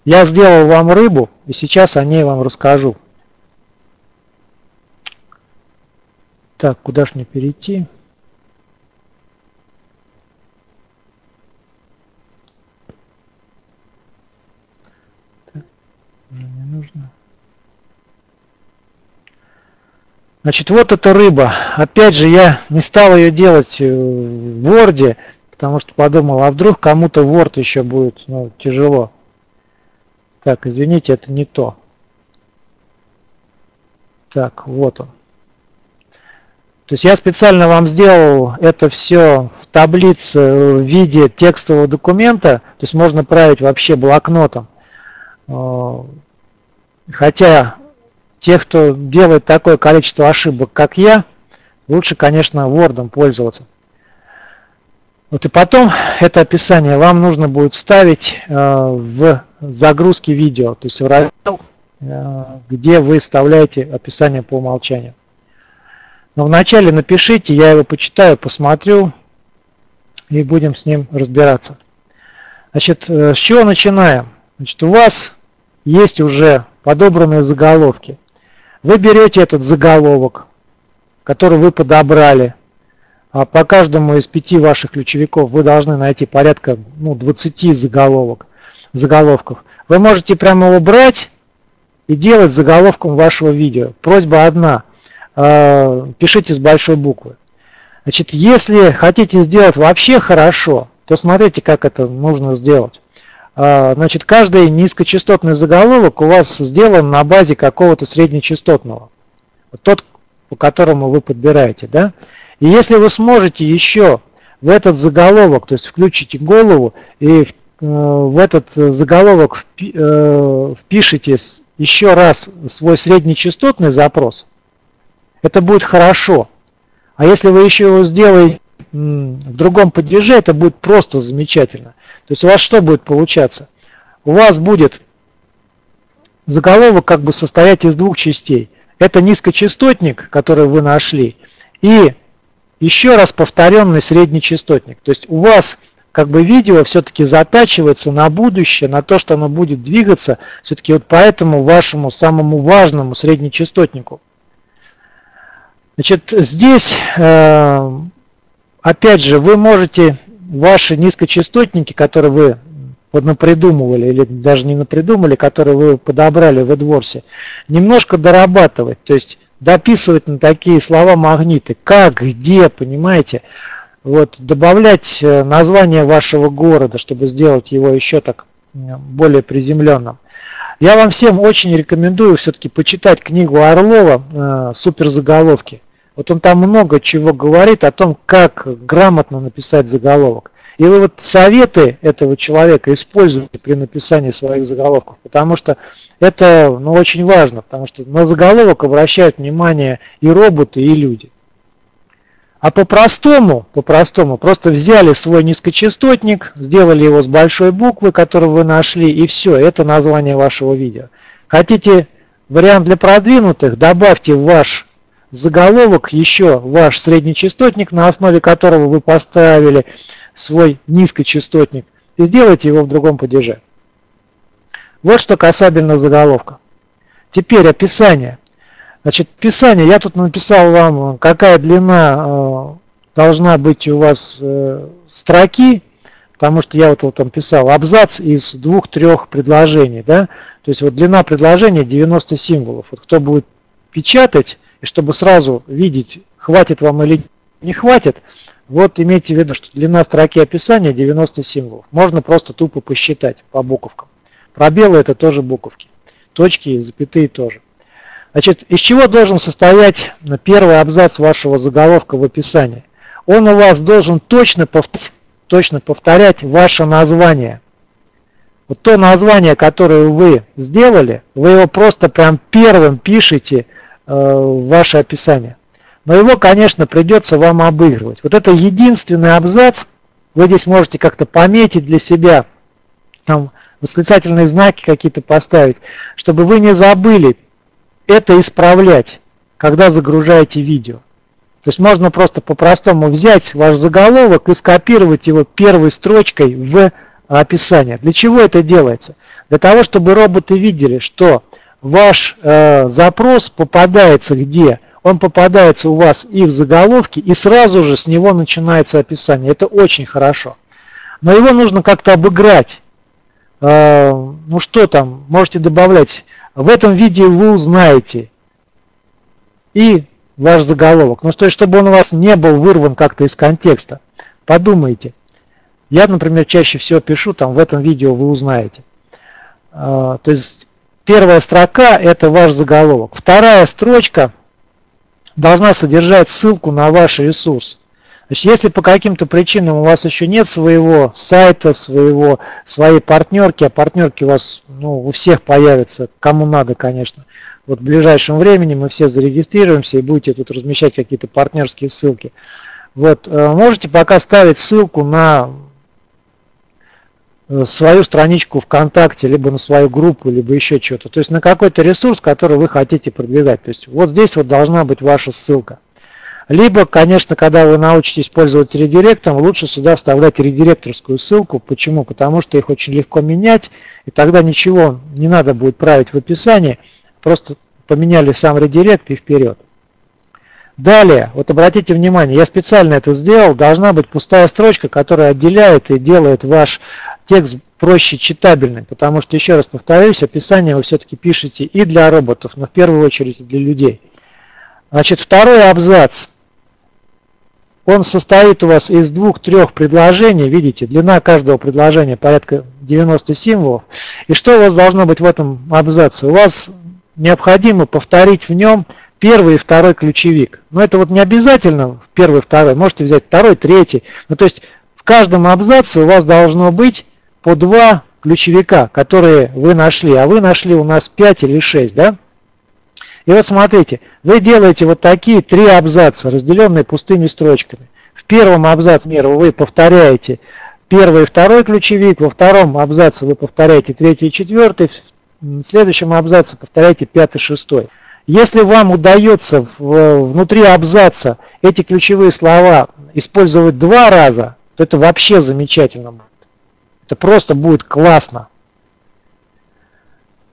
Я сделал вам рыбу, и сейчас о ней вам расскажу. Так, куда ж мне перейти? не нужно. Значит, вот эта рыба. Опять же, я не стал ее делать э, в Word, потому что подумал, а вдруг кому-то Word еще будет ну, тяжело. Так, извините, это не то. Так, вот он. То есть я специально вам сделал это все в таблице в виде текстового документа, то есть можно править вообще блокнотом. Э, хотя те, кто делает такое количество ошибок, как я, лучше, конечно, Word пользоваться. Вот и потом это описание вам нужно будет вставить э, в загрузки видео, то есть в раздел, э, где вы вставляете описание по умолчанию. Но вначале напишите, я его почитаю, посмотрю и будем с ним разбираться. Значит, с чего начинаем? Значит, у вас есть уже подобранные заголовки. Вы берете этот заголовок, который вы подобрали. А по каждому из пяти ваших ключевиков вы должны найти порядка ну, 20 заголовок, заголовков. Вы можете прямо его брать и делать заголовком вашего видео. Просьба одна. Э, пишите с большой буквы. Значит, если хотите сделать вообще хорошо, то смотрите, как это нужно сделать. А, значит, каждый низкочастотный заголовок у вас сделан на базе какого-то среднечастотного. Тот, по которому вы подбираете. Да? И если вы сможете еще в этот заголовок, то есть включите голову и э, в этот заголовок э, впишите еще раз свой среднечастотный запрос, это будет хорошо. А если вы еще его сделаете в другом падеже, это будет просто замечательно. То есть у вас что будет получаться? У вас будет заголовок как бы состоять из двух частей. Это низкочастотник, который вы нашли, и еще раз повторенный среднечастотник. То есть у вас как бы видео все-таки затачивается на будущее, на то, что оно будет двигаться все-таки вот по этому вашему самому важному среднечастотнику. Значит, здесь, э, опять же, вы можете ваши низкочастотники, которые вы напридумывали, или даже не напридумали, которые вы подобрали в AdWords, немножко дорабатывать, то есть дописывать на такие слова магниты, как, где, понимаете, вот, добавлять э, название вашего города, чтобы сделать его еще так более приземленным. Я вам всем очень рекомендую все-таки почитать книгу Орлова э, «Суперзаголовки». Вот он там много чего говорит о том, как грамотно написать заголовок. И вы вот советы этого человека используете при написании своих заголовков, потому что это ну, очень важно, потому что на заголовок обращают внимание и роботы, и люди. А по-простому, по-простому, просто взяли свой низкочастотник, сделали его с большой буквы, которую вы нашли, и все, это название вашего видео. Хотите вариант для продвинутых, добавьте в ваш заголовок еще ваш среднечастотник, на основе которого вы поставили свой низкочастотник, и сделайте его в другом падеже. Вот что касательно заголовка. Теперь описание. Значит, описание, я тут написал вам, какая длина э, должна быть у вас э, строки, потому что я вот, вот там писал абзац из двух-трех предложений, да, то есть вот длина предложения 90 символов. Вот кто будет печатать, и чтобы сразу видеть, хватит вам или не хватит, вот имейте в виду, что длина строки описания 90 символов. Можно просто тупо посчитать по буковкам. Пробелы это тоже буковки. Точки, запятые тоже. Значит, из чего должен состоять первый абзац вашего заголовка в описании? Он у вас должен точно повторять, точно повторять ваше название. Вот то название, которое вы сделали, вы его просто прям первым пишете э, ваше описание но его, конечно, придется вам обыгрывать. Вот это единственный абзац, вы здесь можете как-то пометить для себя, там восклицательные знаки какие-то поставить, чтобы вы не забыли это исправлять, когда загружаете видео. То есть можно просто по-простому взять ваш заголовок и скопировать его первой строчкой в описание. Для чего это делается? Для того, чтобы роботы видели, что ваш э, запрос попадается где? он попадается у вас и в заголовке, и сразу же с него начинается описание. Это очень хорошо. Но его нужно как-то обыграть. А, ну что там, можете добавлять. В этом видео вы узнаете и ваш заголовок. Ну, то чтобы он у вас не был вырван как-то из контекста. Подумайте. Я, например, чаще всего пишу, там в этом видео вы узнаете. А, то есть, первая строка – это ваш заголовок. Вторая строчка – должна содержать ссылку на ваш ресурс. Значит, если по каким-то причинам у вас еще нет своего сайта, своего, своей партнерки, а партнерки у вас ну, у всех появятся, кому надо, конечно, вот в ближайшем времени мы все зарегистрируемся и будете тут размещать какие-то партнерские ссылки. Вот, э, можете пока ставить ссылку на свою страничку ВКонтакте, либо на свою группу, либо еще что-то. То есть на какой-то ресурс, который вы хотите продвигать. То есть вот здесь вот должна быть ваша ссылка. Либо, конечно, когда вы научитесь пользоваться редиректом, лучше сюда вставлять редиректорскую ссылку. Почему? Потому что их очень легко менять, и тогда ничего не надо будет править в описании, просто поменяли сам редирект и вперед. Далее, вот обратите внимание, я специально это сделал, должна быть пустая строчка, которая отделяет и делает ваш текст проще читабельный, потому что, еще раз повторюсь, описание вы все-таки пишете и для роботов, но в первую очередь для людей. Значит, второй абзац. Он состоит у вас из двух-трех предложений, видите, длина каждого предложения порядка 90 символов. И что у вас должно быть в этом абзаце? У вас необходимо повторить в нем первый и второй ключевик. Но это вот не обязательно первый, второй, можете взять второй, третий. Ну то есть в каждом абзаце у вас должно быть по два ключевика, которые вы нашли. А вы нашли у нас 5 или 6, да? И вот смотрите, вы делаете вот такие три абзаца, разделенные пустыми строчками. В первом абзаце вы повторяете первый и второй ключевик, во втором абзаце вы повторяете третий и четвертый, в следующем абзаце повторяйте пятый и шестой. Если вам удается внутри абзаца эти ключевые слова использовать два раза, то это вообще замечательно будет. Это просто будет классно.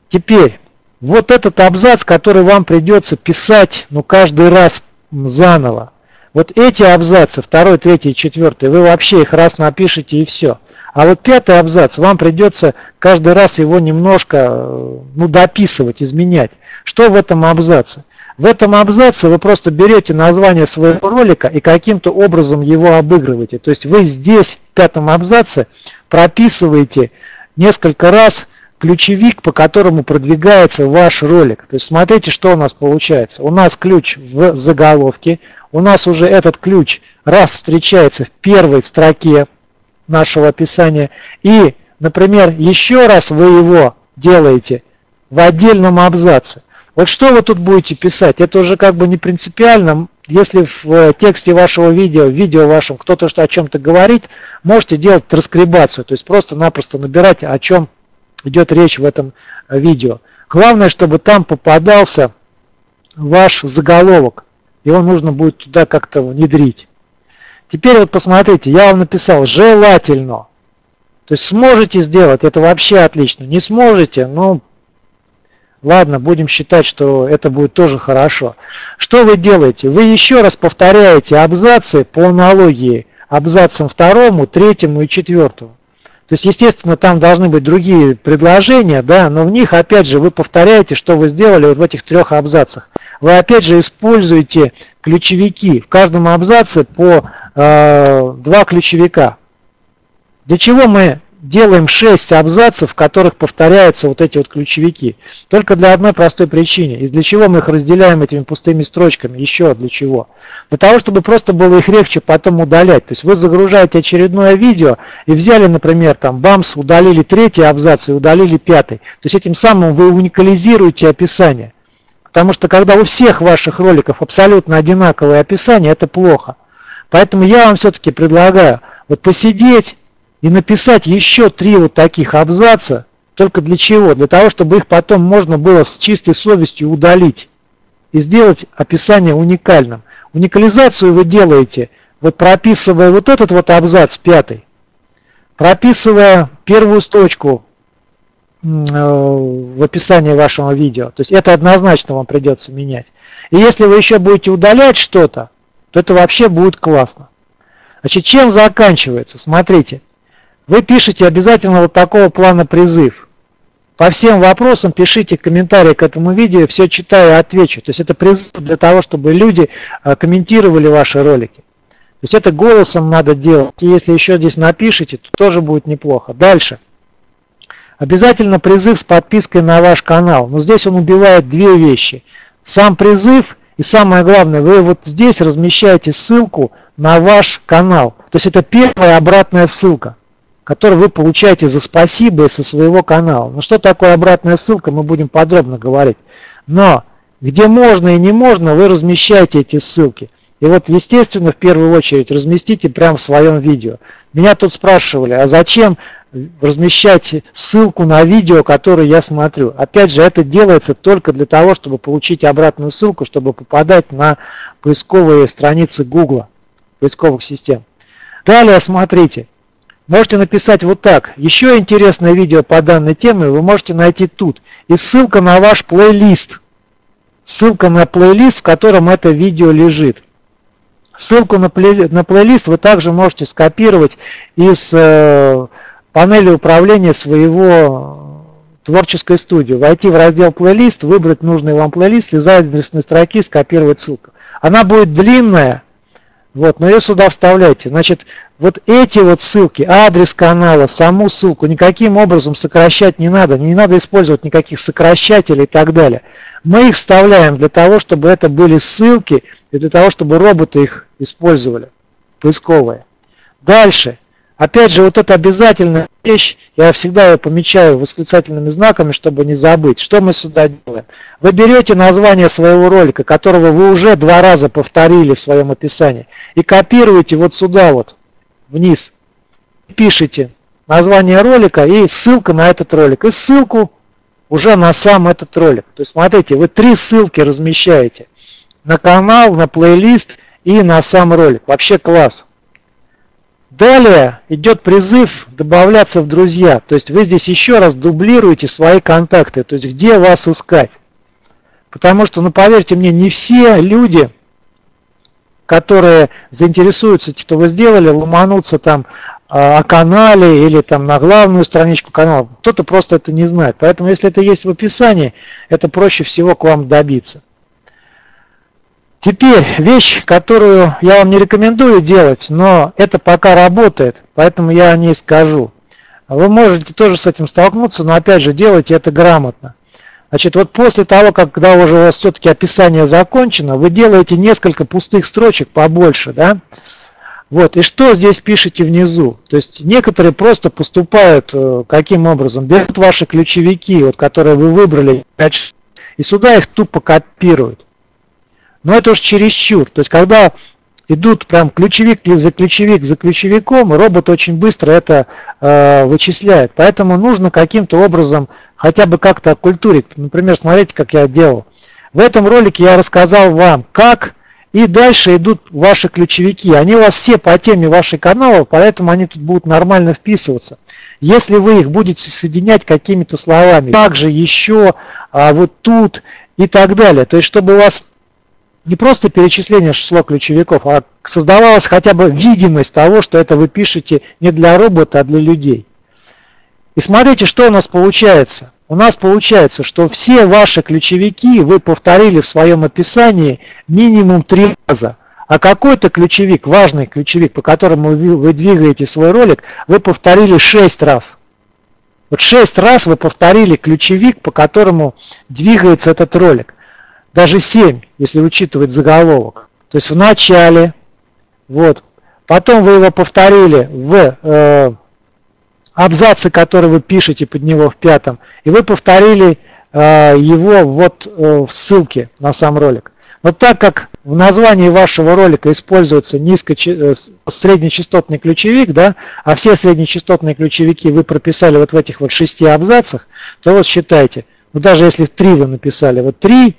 Теперь, вот этот абзац, который вам придется писать ну, каждый раз заново. Вот эти абзацы, второй, третий, четвертый, вы вообще их раз напишите и все. А вот пятый абзац, вам придется каждый раз его немножко ну, дописывать, изменять. Что в этом абзаце? В этом абзаце вы просто берете название своего ролика и каким-то образом его обыгрываете. То есть вы здесь, в пятом абзаце, прописываете несколько раз ключевик, по которому продвигается ваш ролик. То есть смотрите, что у нас получается. У нас ключ в заголовке, у нас уже этот ключ раз встречается в первой строке нашего описания. И, например, еще раз вы его делаете в отдельном абзаце. Вот что вы тут будете писать, это уже как бы не принципиально. Если в э, тексте вашего видео, в видео вашем кто-то что о чем-то говорит, можете делать транскрибацию, то есть просто-напросто набирать, о чем идет речь в этом э, видео. Главное, чтобы там попадался ваш заголовок, его нужно будет туда как-то внедрить. Теперь вот посмотрите, я вам написал желательно. То есть сможете сделать, это вообще отлично. Не сможете, ну ладно, будем считать, что это будет тоже хорошо. Что вы делаете? Вы еще раз повторяете абзацы по аналогии абзацам второму, третьему и четвертому. То есть, естественно, там должны быть другие предложения, да, но в них, опять же, вы повторяете, что вы сделали вот в этих трех абзацах. Вы, опять же, используете ключевики. В каждом абзаце по э, два ключевика. Для чего мы делаем 6 абзацев, в которых повторяются вот эти вот ключевики. Только для одной простой причины. И для чего мы их разделяем этими пустыми строчками? Еще для чего? Для того, чтобы просто было их легче потом удалять. То есть вы загружаете очередное видео и взяли, например, там бамс, удалили третий абзац и удалили пятый. То есть этим самым вы уникализируете описание. Потому что когда у всех ваших роликов абсолютно одинаковое описание, это плохо. Поэтому я вам все-таки предлагаю вот посидеть, и написать еще три вот таких абзаца, только для чего? Для того, чтобы их потом можно было с чистой совестью удалить и сделать описание уникальным. Уникализацию вы делаете, вот прописывая вот этот вот абзац пятый, прописывая первую строчку э, в описании вашего видео. То есть это однозначно вам придется менять. И если вы еще будете удалять что-то, то это вообще будет классно. Значит, чем заканчивается? Смотрите. Вы пишете обязательно вот такого плана призыв. По всем вопросам пишите комментарии к этому видео, все читаю и отвечу. То есть это призыв для того, чтобы люди а, комментировали ваши ролики. То есть это голосом надо делать. И если еще здесь напишите, то тоже будет неплохо. Дальше. Обязательно призыв с подпиской на ваш канал. Но здесь он убивает две вещи. Сам призыв и самое главное, вы вот здесь размещаете ссылку на ваш канал. То есть это первая обратная ссылка который вы получаете за спасибо со своего канала. Ну что такое обратная ссылка, мы будем подробно говорить. Но где можно и не можно, вы размещаете эти ссылки. И вот, естественно, в первую очередь разместите прямо в своем видео. Меня тут спрашивали, а зачем размещать ссылку на видео, которое я смотрю. Опять же, это делается только для того, чтобы получить обратную ссылку, чтобы попадать на поисковые страницы Google, поисковых систем. Далее смотрите, Можете написать вот так. Еще интересное видео по данной теме вы можете найти тут. И ссылка на ваш плейлист. Ссылка на плейлист, в котором это видео лежит. Ссылку на, плей, на плейлист вы также можете скопировать из э, панели управления своего творческой студии. Войти в раздел плейлист, выбрать нужный вам плейлист, из адресной строки скопировать ссылку. Она будет длинная, вот, но ее сюда вставляйте. Значит, вот эти вот ссылки, адрес канала, саму ссылку никаким образом сокращать не надо. Не надо использовать никаких сокращателей и так далее. Мы их вставляем для того, чтобы это были ссылки и для того, чтобы роботы их использовали, поисковые. Дальше. Опять же, вот это обязательная вещь, я всегда ее помечаю восклицательными знаками, чтобы не забыть. Что мы сюда делаем? Вы берете название своего ролика, которого вы уже два раза повторили в своем описании, и копируете вот сюда вот, вниз. Пишите название ролика и ссылка на этот ролик. И ссылку уже на сам этот ролик. То есть смотрите, вы три ссылки размещаете. На канал, на плейлист и на сам ролик. Вообще класс. Далее идет призыв добавляться в друзья. То есть вы здесь еще раз дублируете свои контакты. То есть где вас искать. Потому что, ну поверьте мне, не все люди, которые заинтересуются, что вы сделали, ломанутся там а, о канале или там на главную страничку канала. Кто-то просто это не знает. Поэтому если это есть в описании, это проще всего к вам добиться. Теперь вещь, которую я вам не рекомендую делать, но это пока работает, поэтому я о ней скажу. Вы можете тоже с этим столкнуться, но опять же делайте это грамотно. Значит, вот после того, как, когда уже у вас все-таки описание закончено, вы делаете несколько пустых строчек побольше, да? Вот, и что здесь пишете внизу? То есть некоторые просто поступают э, каким образом? Берут ваши ключевики, вот, которые вы выбрали, и сюда их тупо копируют. Но это уж чересчур. То есть когда идут прям ключевик за ключевик за ключевиком, робот очень быстро это э, вычисляет. Поэтому нужно каким-то образом хотя бы как-то оккультурить. Например, смотрите, как я делал. В этом ролике я рассказал вам, как и дальше идут ваши ключевики. Они у вас все по теме вашей канала, поэтому они тут будут нормально вписываться. Если вы их будете соединять какими-то словами, также еще, а вот тут и так далее. То есть, чтобы у вас не просто перечисление числа ключевиков, а создавалась хотя бы видимость того, что это вы пишете не для робота, а для людей. И смотрите, что у нас получается. У нас получается, что все ваши ключевики вы повторили в своем описании минимум три раза. А какой-то ключевик, важный ключевик, по которому вы, двигаете свой ролик, вы повторили 6 раз. Вот 6 раз вы повторили ключевик, по которому двигается этот ролик. Даже 7, если учитывать заголовок. То есть в начале, вот, потом вы его повторили в э, абзаце, который вы пишете под него в пятом, и вы повторили э, его вот э, в ссылке на сам ролик. Но так как в названии вашего ролика используется низко, э, среднечастотный ключевик, да, а все среднечастотные ключевики вы прописали вот в этих вот шести абзацах, то вот считайте, ну даже если три вы написали, вот три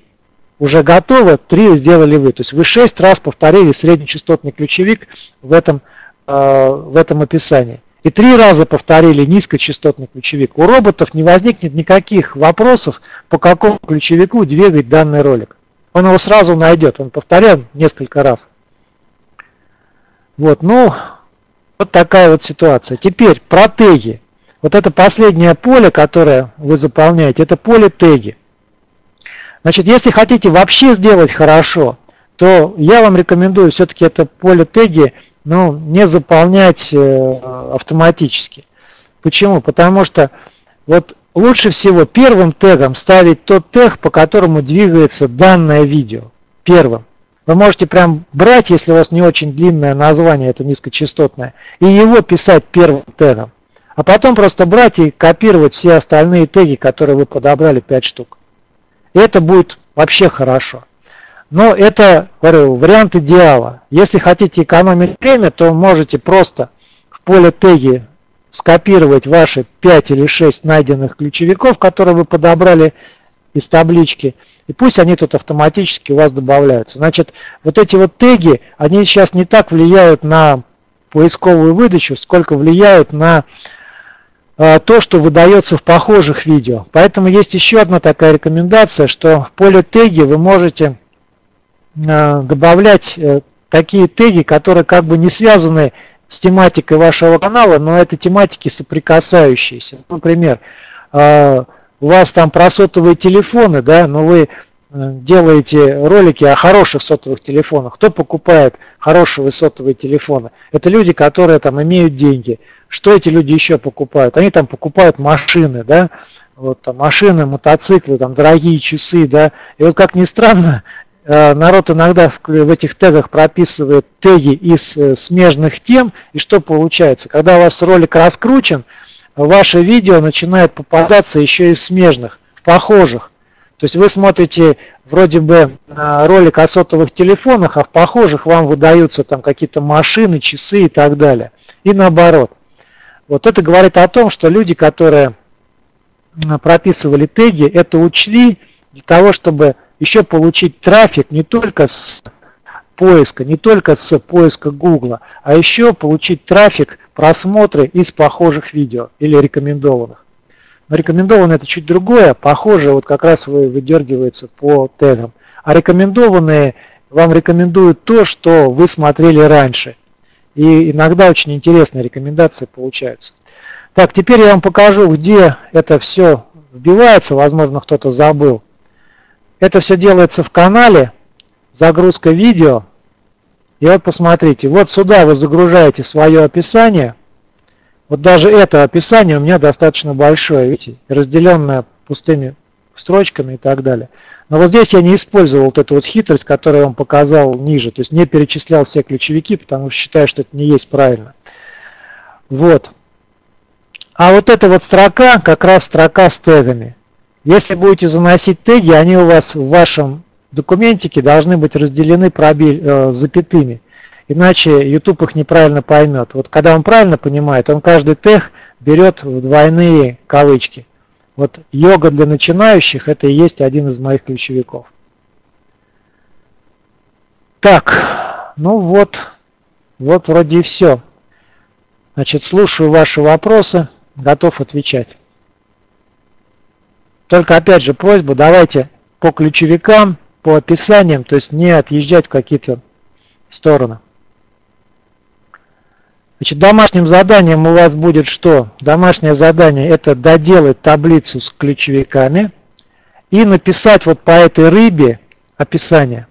уже готово, три сделали вы. То есть вы шесть раз повторили среднечастотный ключевик в этом, э, в этом описании. И три раза повторили низкочастотный ключевик. У роботов не возникнет никаких вопросов, по какому ключевику двигать данный ролик он его сразу найдет, он повторял несколько раз. Вот, ну, вот такая вот ситуация. Теперь про теги. Вот это последнее поле, которое вы заполняете, это поле теги. Значит, если хотите вообще сделать хорошо, то я вам рекомендую все-таки это поле теги ну, не заполнять э, автоматически. Почему? Потому что вот Лучше всего первым тегом ставить тот тег, по которому двигается данное видео. Первым. Вы можете прям брать, если у вас не очень длинное название, это низкочастотное, и его писать первым тегом. А потом просто брать и копировать все остальные теги, которые вы подобрали 5 штук. И это будет вообще хорошо. Но это, говорю, вариант идеала. Если хотите экономить время, то можете просто в поле теги скопировать ваши 5 или 6 найденных ключевиков, которые вы подобрали из таблички, и пусть они тут автоматически у вас добавляются. Значит, вот эти вот теги, они сейчас не так влияют на поисковую выдачу, сколько влияют на то, что выдается в похожих видео. Поэтому есть еще одна такая рекомендация, что в поле теги вы можете э, добавлять э, такие теги, которые как бы не связаны с тематикой вашего канала, но это тематики соприкасающиеся. Например, у вас там про сотовые телефоны, да, но вы э, делаете ролики о хороших сотовых телефонах. Кто покупает хорошие сотовые телефоны? Это люди, которые там имеют деньги. Что эти люди еще покупают? Они там покупают машины, да, вот там машины, мотоциклы, там дорогие часы, да. И вот как ни странно, Э, народ иногда в этих тегах прописывает теги из э, смежных тем, и что получается? Когда у вас ролик раскручен, ваше видео начинает попадаться еще и в смежных, в похожих. То есть вы смотрите вроде бы ролик о сотовых телефонах, а в похожих вам выдаются там какие-то машины, часы и так далее. И наоборот. Вот это говорит о том, что люди, которые прописывали теги, это учли для того, чтобы еще получить трафик не только с поиска, не только с поиска Google, а еще получить трафик, просмотры из похожих видео или рекомендованных. Но рекомендованные это чуть другое, похоже вот как раз вы выдергивается по тегам. А рекомендованные вам рекомендуют то, что вы смотрели раньше. И иногда очень интересные рекомендации получаются. Так, теперь я вам покажу, где это все вбивается, возможно кто-то забыл. Это все делается в канале, загрузка видео. И вот посмотрите, вот сюда вы загружаете свое описание. Вот даже это описание у меня достаточно большое, видите, разделенное пустыми строчками и так далее. Но вот здесь я не использовал вот эту вот хитрость, которую я вам показал ниже. То есть не перечислял все ключевики, потому что считаю, что это не есть правильно. Вот. А вот эта вот строка, как раз строка с тегами. Если будете заносить теги, они у вас в вашем документике должны быть разделены пробель, э, запятыми. Иначе YouTube их неправильно поймет. Вот когда он правильно понимает, он каждый тег берет в двойные кавычки. Вот йога для начинающих это и есть один из моих ключевиков. Так, ну вот, вот вроде и все. Значит, слушаю ваши вопросы, готов отвечать. Только опять же просьба, давайте по ключевикам, по описаниям, то есть не отъезжать в какие-то стороны. Значит, домашним заданием у вас будет что? Домашнее задание это доделать таблицу с ключевиками и написать вот по этой рыбе описание.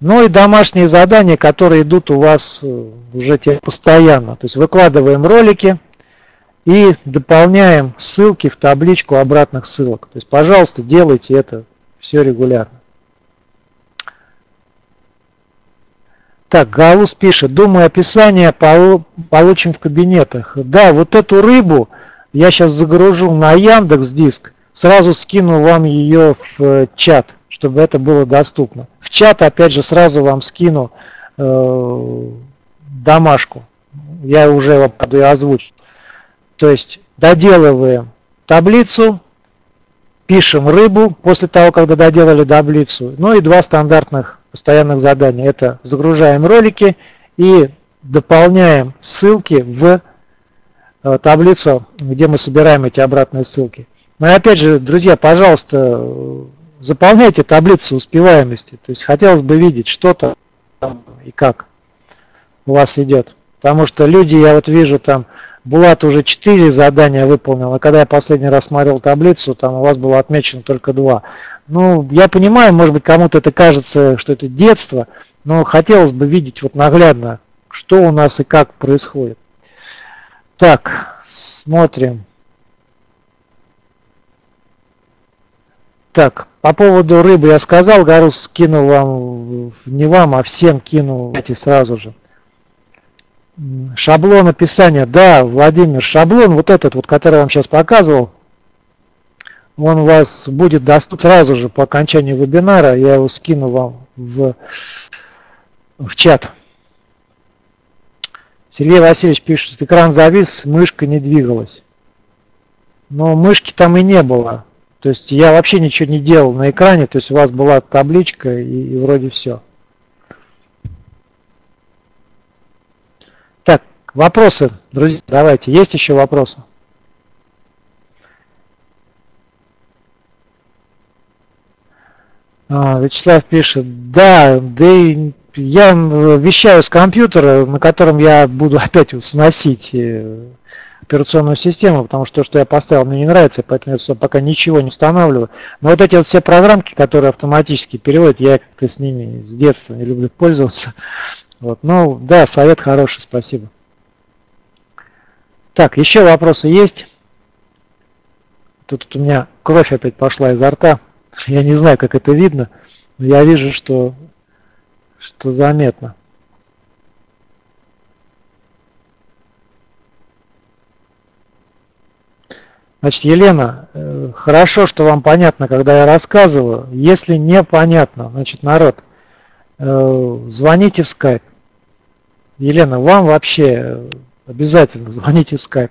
Ну и домашние задания, которые идут у вас э, уже постоянно. То есть выкладываем ролики и дополняем ссылки в табличку обратных ссылок. То есть, пожалуйста, делайте это все регулярно. Так, Гаус пишет, думаю, описание получим в кабинетах. Да, вот эту рыбу я сейчас загружу на Яндекс Диск, сразу скину вам ее в э, чат, чтобы это было доступно. В чат, опять же, сразу вам скину э, домашку. Я уже его озвучу. То есть доделываем таблицу, пишем рыбу после того, когда доделали таблицу. Ну и два стандартных постоянных заданий. Это загружаем ролики и дополняем ссылки в э, таблицу, где мы собираем эти обратные ссылки. Но ну опять же, друзья, пожалуйста, заполняйте таблицу успеваемости. То есть хотелось бы видеть, что там и как у вас идет. Потому что люди, я вот вижу там, Булат уже 4 задания выполнил, а когда я последний раз смотрел таблицу, там у вас было отмечено только 2. Ну, я понимаю, может быть, кому-то это кажется, что это детство, но хотелось бы видеть вот наглядно, что у нас и как происходит. Так, смотрим. Так, по поводу рыбы я сказал, Гарус кинул вам, не вам, а всем кинул эти сразу же. Шаблон описания. Да, Владимир, шаблон вот этот, вот, который я вам сейчас показывал, он у вас будет доступен сразу же по окончании вебинара. Я его скину вам в, в чат. Сергей Васильевич пишет, экран завис, мышка не двигалась. Но мышки там и не было. То есть я вообще ничего не делал на экране, то есть у вас была табличка и, и вроде все. Вопросы, друзья, давайте. Есть еще вопросы? А, Вячеслав пишет, да, да и я вещаю с компьютера, на котором я буду опять сносить э, операционную систему, потому что то, что я поставил, мне не нравится, поэтому я пока ничего не устанавливаю. Но вот эти вот все программки, которые автоматически переводят, я как-то с ними с детства не люблю пользоваться. Вот. Ну, да, совет хороший, спасибо. Так, еще вопросы есть? Тут у меня кровь опять пошла изо рта. Я не знаю, как это видно, но я вижу, что, что заметно. Значит, Елена, э, хорошо, что вам понятно, когда я рассказываю. Если непонятно, значит, народ, э, звоните в скайп. Елена, вам вообще Обязательно звоните в скайп.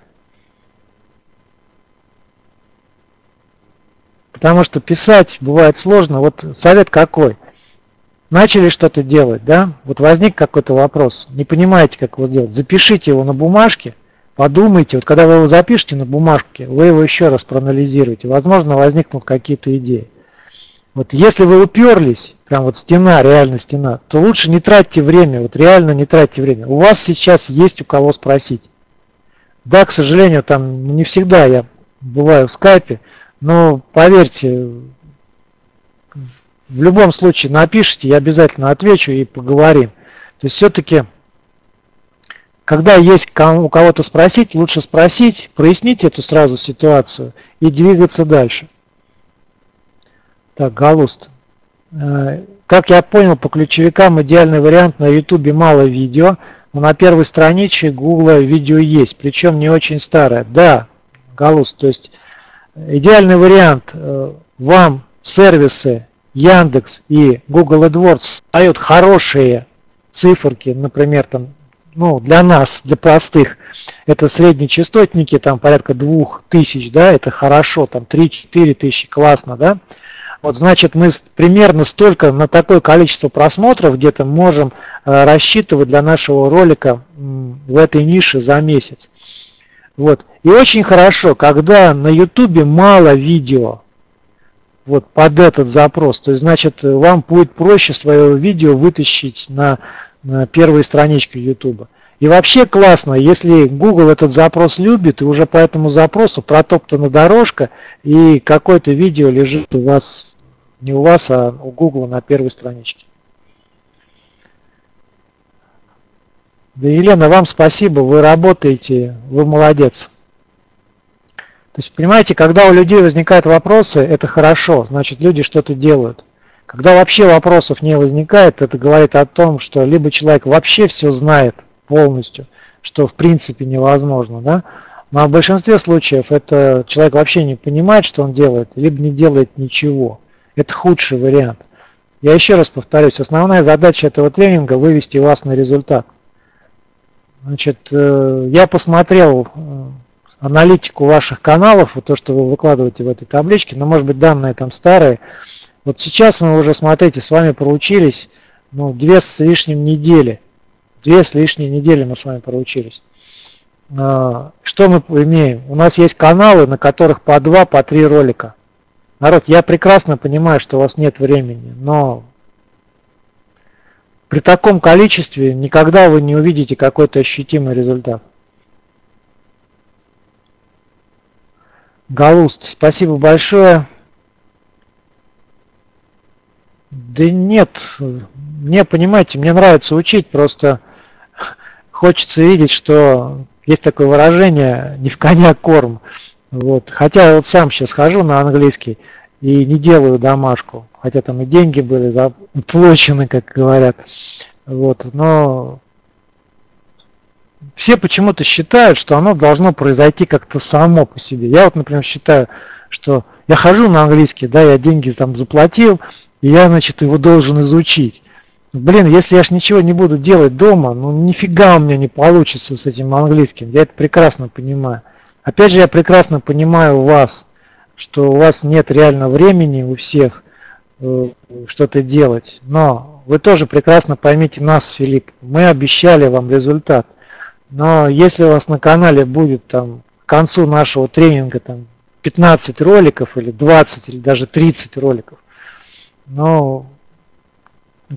Потому что писать бывает сложно. Вот совет какой? Начали что-то делать, да? Вот возник какой-то вопрос, не понимаете, как его сделать. Запишите его на бумажке, подумайте. Вот когда вы его запишете на бумажке, вы его еще раз проанализируете. Возможно, возникнут какие-то идеи. Вот если вы уперлись, прям вот стена, реально стена, то лучше не тратьте время, вот реально не тратьте время. У вас сейчас есть у кого спросить. Да, к сожалению, там не всегда я бываю в скайпе, но поверьте, в любом случае напишите, я обязательно отвечу и поговорим. То есть все-таки, когда есть у кого-то спросить, лучше спросить, прояснить эту сразу ситуацию и двигаться дальше. Так, Галуст. Э, как я понял, по ключевикам идеальный вариант на YouTube мало видео, но на первой страничке Google видео есть, причем не очень старое. Да, Галуст, то есть идеальный вариант э, вам сервисы Яндекс и Google AdWords дают хорошие циферки, например, там, ну, для нас, для простых, это средние частотники, там порядка 2000, да, это хорошо, там 3-4 тысячи, классно, да, вот значит мы примерно столько на такое количество просмотров где-то можем э, рассчитывать для нашего ролика в этой нише за месяц. Вот. И очень хорошо, когда на YouTube мало видео вот под этот запрос, то есть значит вам будет проще свое видео вытащить на, на первые странички YouTube. И вообще классно, если Google этот запрос любит, и уже по этому запросу протоптана дорожка, и какое-то видео лежит у вас, не у вас, а у Google на первой страничке. Да, Елена, вам спасибо, вы работаете, вы молодец. То есть, понимаете, когда у людей возникают вопросы, это хорошо, значит, люди что-то делают. Когда вообще вопросов не возникает, это говорит о том, что либо человек вообще все знает полностью, что в принципе невозможно, да, но в большинстве случаев это человек вообще не понимает, что он делает, либо не делает ничего. Это худший вариант. Я еще раз повторюсь, основная задача этого тренинга вывести вас на результат. Значит, э, я посмотрел э, аналитику ваших каналов, вот то, что вы выкладываете в этой табличке, но может быть данные там старые. Вот сейчас мы уже, смотрите, с вами проучились ну, две с лишним недели. Две с лишней недели мы с вами проучились. А, что мы имеем? У нас есть каналы, на которых по два, по три ролика. Народ, я прекрасно понимаю, что у вас нет времени, но при таком количестве никогда вы не увидите какой-то ощутимый результат. Галуст, спасибо большое. Да нет, мне, понимаете, мне нравится учить, просто хочется видеть, что есть такое выражение «не в коня корм». Вот. Хотя я вот сам сейчас хожу на английский и не делаю домашку, хотя там и деньги были заплачены, как говорят. Вот. Но все почему-то считают, что оно должно произойти как-то само по себе. Я вот, например, считаю, что я хожу на английский, да, я деньги там заплатил, и я, значит, его должен изучить. Блин, если я ж ничего не буду делать дома, ну нифига у меня не получится с этим английским. Я это прекрасно понимаю. Опять же, я прекрасно понимаю вас, что у вас нет реально времени у всех э, что-то делать. Но вы тоже прекрасно поймите нас, Филипп. Мы обещали вам результат. Но если у вас на канале будет там к концу нашего тренинга там 15 роликов или 20 или даже 30 роликов, ну,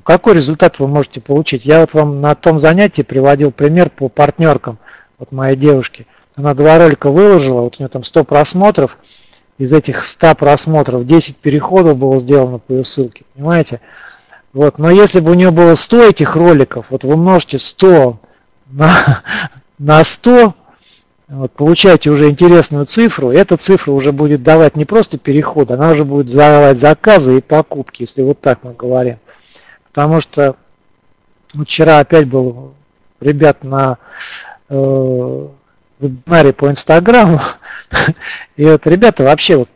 какой результат вы можете получить? Я вот вам на том занятии приводил пример по партнеркам. Вот моей девушки. Она два ролика выложила, вот у нее там 100 просмотров. Из этих 100 просмотров 10 переходов было сделано по ее ссылке, понимаете? Вот, но если бы у нее было 100 этих роликов, вот вы множите 100 на, на 100, вот, получаете уже интересную цифру, эта цифра уже будет давать не просто переход, она уже будет давать заказы и покупки, если вот так мы говорим. Потому что вчера опять был ребят на э, вебинаре по Инстаграму, и вот ребята вообще вот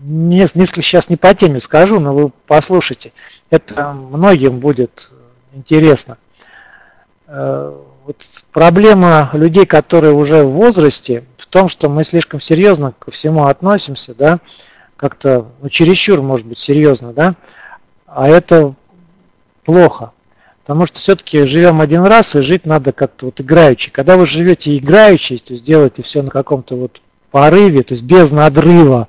несколько сейчас не по теме скажу, но вы послушайте, это многим будет интересно. Э, вот проблема людей, которые уже в возрасте, в том, что мы слишком серьезно ко всему относимся, да, как-то ну, чересчур, может быть, серьезно, да, а это плохо. Потому что все-таки живем один раз, и жить надо как-то вот играючи. Когда вы живете играючи, то есть делаете все на каком-то вот порыве, то есть без надрыва,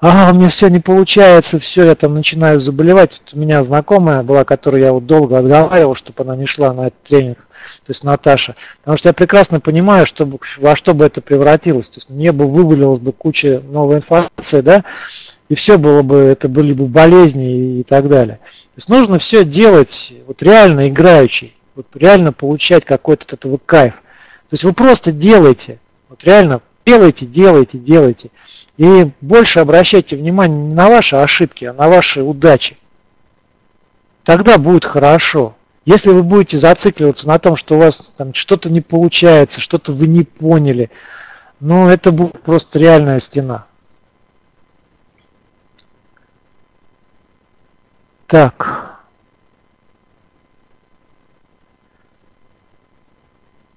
а, у меня все не получается, все, я там начинаю заболевать. Тут у меня знакомая была, которую я вот долго отговаривал, чтобы она не шла на этот тренинг то есть Наташа. Потому что я прекрасно понимаю, что, во что бы это превратилось. То есть мне бы вывалилась бы куча новой информации, да, и все было бы, это были бы болезни и так далее. То есть нужно все делать вот реально играющий, вот реально получать какой-то от этого кайф. То есть вы просто делаете, вот реально делайте, делайте, делайте. И больше обращайте внимание не на ваши ошибки, а на ваши удачи. Тогда будет хорошо. Если вы будете зацикливаться на том, что у вас там что-то не получается, что-то вы не поняли, ну это будет просто реальная стена. Так.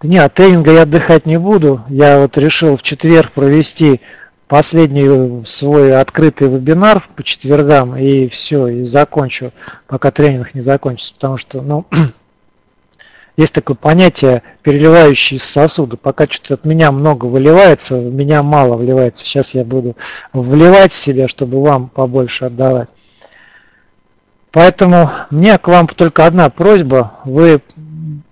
Не, от тренинга я отдыхать не буду. Я вот решил в четверг провести последний свой открытый вебинар по четвергам и все, и закончу, пока тренинг не закончится, потому что, ну, есть такое понятие переливающие сосуды. Пока что-то от меня много выливается, в меня мало вливается. Сейчас я буду вливать в себя, чтобы вам побольше отдавать. Поэтому мне к вам только одна просьба. Вы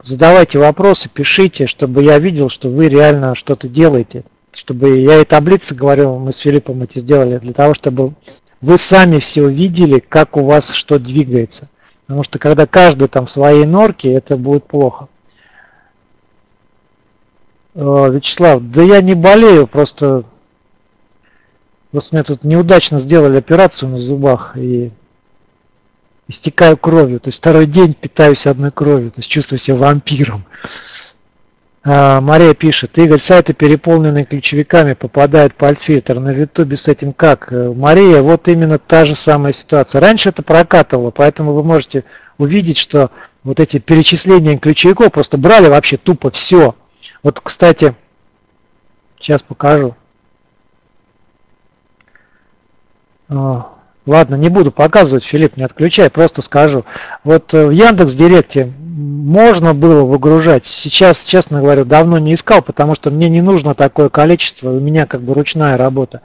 задавайте вопросы, пишите, чтобы я видел, что вы реально что-то делаете. Чтобы я и таблицы, говорю, мы с Филиппом эти сделали, для того, чтобы вы сами все видели, как у вас что двигается. Потому что когда каждый там в своей норке, это будет плохо. Э, Вячеслав, да я не болею, просто, просто мне тут неудачно сделали операцию на зубах и истекаю кровью. То есть второй день питаюсь одной кровью, то есть чувствую себя вампиром. А, Мария пишет, Игорь, сайты переполненные ключевиками, попадает по альтфильтр. На ютубе с этим как? Э, Мария, вот именно та же самая ситуация. Раньше это прокатывало, поэтому вы можете увидеть, что вот эти перечисления ключевиков просто брали вообще тупо все. Вот, кстати, сейчас покажу. Ладно, не буду показывать, Филипп, не отключай, просто скажу. Вот э, в Яндекс Директе можно было выгружать. Сейчас, честно говоря, давно не искал, потому что мне не нужно такое количество, у меня как бы ручная работа.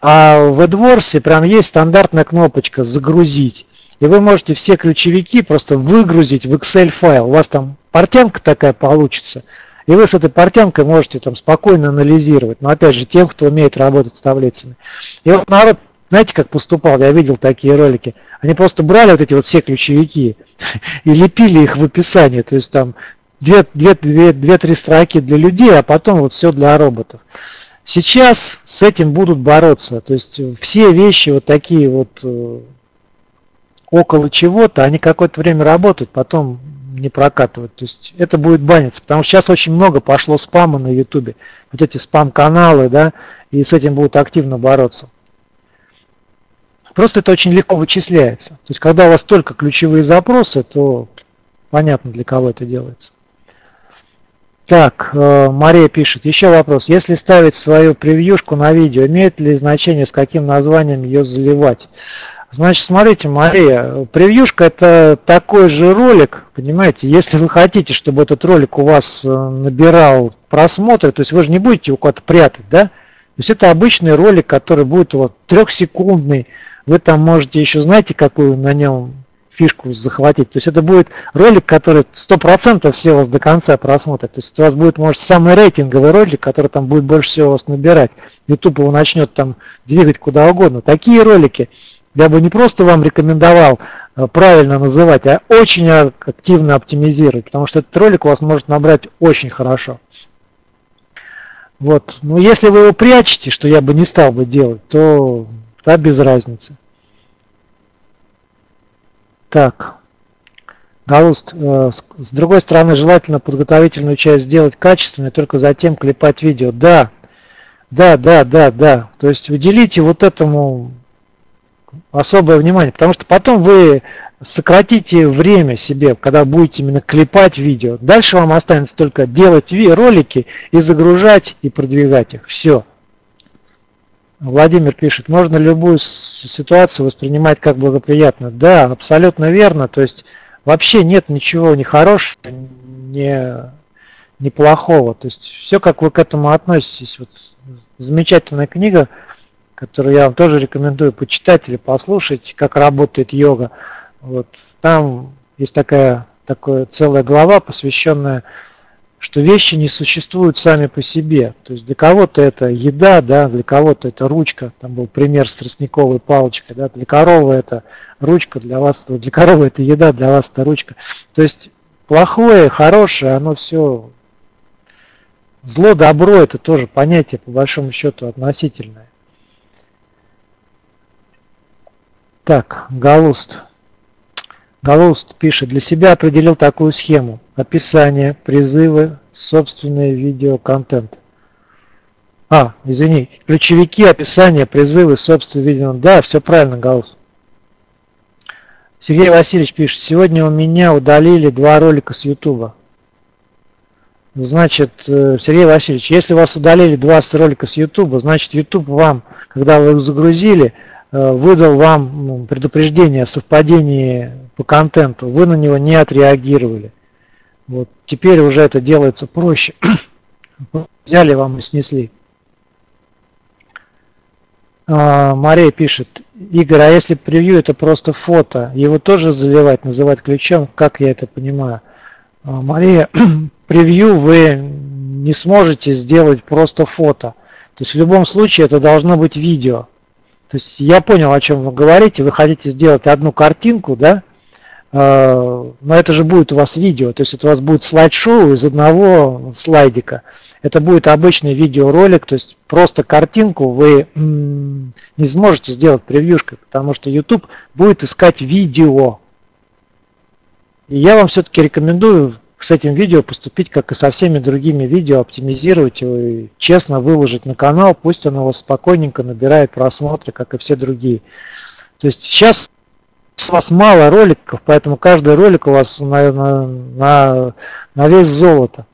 А в AdWords прям есть стандартная кнопочка «Загрузить». И вы можете все ключевики просто выгрузить в Excel файл. У вас там портянка такая получится. И вы с этой портянкой можете там спокойно анализировать. Но опять же, тем, кто умеет работать с таблицами. И вот народ знаете, как поступал? Я видел такие ролики. Они просто брали вот эти вот все ключевики и лепили их в описании. То есть там две-три строки для людей, а потом вот все для роботов. Сейчас с этим будут бороться. То есть все вещи вот такие вот э, около чего-то, они какое-то время работают, потом не прокатывают. То есть это будет баниться, потому что сейчас очень много пошло спама на ютубе. Вот эти спам-каналы, да, и с этим будут активно бороться. Просто это очень легко вычисляется. То есть, когда у вас только ключевые запросы, то понятно, для кого это делается. Так, э, Мария пишет, еще вопрос. Если ставить свою превьюшку на видео, имеет ли значение, с каким названием ее заливать? Значит, смотрите, Мария, превьюшка это такой же ролик, понимаете, если вы хотите, чтобы этот ролик у вас э, набирал просмотры, то есть вы же не будете его куда-то прятать, да? То есть это обычный ролик, который будет вас трехсекундный, вы там можете еще, знаете, какую на нем фишку захватить. То есть это будет ролик, который 100% все вас до конца просмотрят. То есть у вас будет, может, самый рейтинговый ролик, который там будет больше всего вас набирать. YouTube его начнет там двигать куда угодно. Такие ролики я бы не просто вам рекомендовал э, правильно называть, а очень активно оптимизировать, потому что этот ролик у вас может набрать очень хорошо. Вот. Но если вы его прячете, что я бы не стал бы делать, то да, без разницы. Так. Галуст, э, с другой стороны, желательно подготовительную часть сделать качественно, только затем клепать видео. Да, да, да, да, да. То есть уделите вот этому особое внимание, потому что потом вы сократите время себе, когда будете именно клепать видео. Дальше вам останется только делать ролики и загружать и продвигать их. Все. Владимир пишет, можно любую ситуацию воспринимать как благоприятно. Да, абсолютно верно. То есть вообще нет ничего ни хорошего, ни, ни плохого. То есть все, как вы к этому относитесь. Вот замечательная книга, которую я вам тоже рекомендую почитать или послушать, как работает йога. Вот там есть такая, такая целая глава, посвященная что вещи не существуют сами по себе. То есть для кого-то это еда, да, для кого-то это ручка, там был пример с тростниковой палочкой, да, для коровы это ручка, для вас, для коровы это еда, для вас это ручка. То есть плохое, хорошее, оно все, зло, добро, это тоже понятие по большому счету относительное. Так, Галуст. Галуст пишет, для себя определил такую схему. Описание, призывы, собственный видеоконтент. А, извини, ключевики, описание, призывы, собственный видео. Да, все правильно, Галус. Сергей Васильевич пишет, сегодня у меня удалили два ролика с Ютуба. Значит, э, Сергей Васильевич, если вас удалили два ролика с Ютуба, значит YouTube вам, когда вы их загрузили, э, выдал вам ну, предупреждение о совпадении по контенту, вы на него не отреагировали. Вот теперь уже это делается проще. Взяли вам и снесли. А, Мария пишет, Игорь, а если превью это просто фото, его тоже заливать, называть ключом, как я это понимаю? А, Мария, превью вы не сможете сделать просто фото. То есть в любом случае это должно быть видео. То есть я понял, о чем вы говорите. Вы хотите сделать одну картинку, да? А, но это же будет у вас видео. То есть это у вас будет слайд-шоу из одного слайдика. Это будет обычный видеоролик, то есть просто картинку вы не сможете сделать превьюшкой, потому что YouTube будет искать видео. И я вам все-таки рекомендую с этим видео поступить, как и со всеми другими видео, оптимизировать его и честно выложить на канал, пусть он его спокойненько набирает просмотры, как и все другие. То есть сейчас у вас мало роликов, поэтому каждый ролик у вас на, на, на, на вес золота.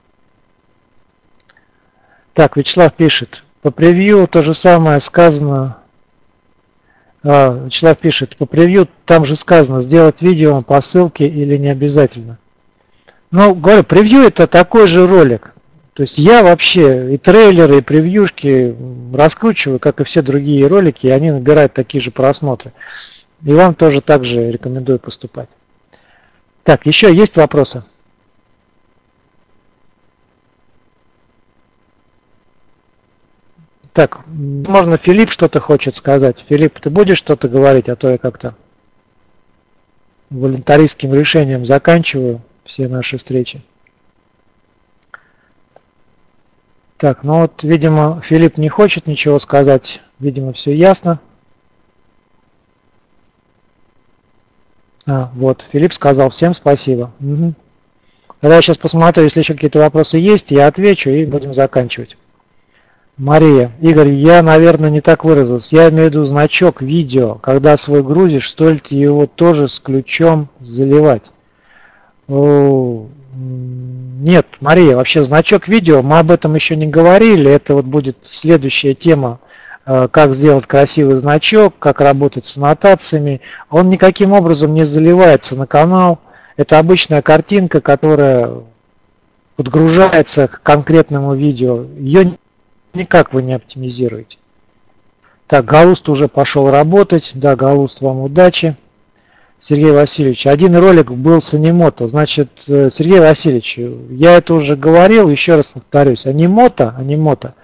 Так, Вячеслав пишет. По превью то же самое сказано. А, Вячеслав пишет. По превью там же сказано, сделать видео по ссылке или не обязательно. Ну, говорю, превью это такой же ролик. То есть я вообще и трейлеры, и превьюшки раскручиваю, как и все другие ролики, и они набирают такие же просмотры. И вам тоже так же рекомендую поступать. Так, еще есть вопросы? Так, можно Филипп что-то хочет сказать. Филипп, ты будешь что-то говорить, а то я как-то волонтаристским решением заканчиваю все наши встречи. Так, ну вот, видимо, Филипп не хочет ничего сказать. Видимо, все ясно. А, вот, Филипп сказал, всем спасибо. Угу. Тогда я сейчас посмотрю, если еще какие-то вопросы есть, я отвечу и будем заканчивать. Мария, Игорь, я, наверное, не так выразился. Я имею в виду значок видео. Когда свой грузишь, стоит его тоже с ключом заливать. О, нет, Мария, вообще значок видео, мы об этом еще не говорили. Это вот будет следующая тема, как сделать красивый значок, как работать с аннотациями. Он никаким образом не заливается на канал. Это обычная картинка, которая подгружается к конкретному видео. Ее Никак вы не оптимизируете. Так, Галуст уже пошел работать. Да, Галуст, вам удачи. Сергей Васильевич, один ролик был с анимото. Значит, э, Сергей Васильевич, я это уже говорил, еще раз повторюсь. Анимото, анимото,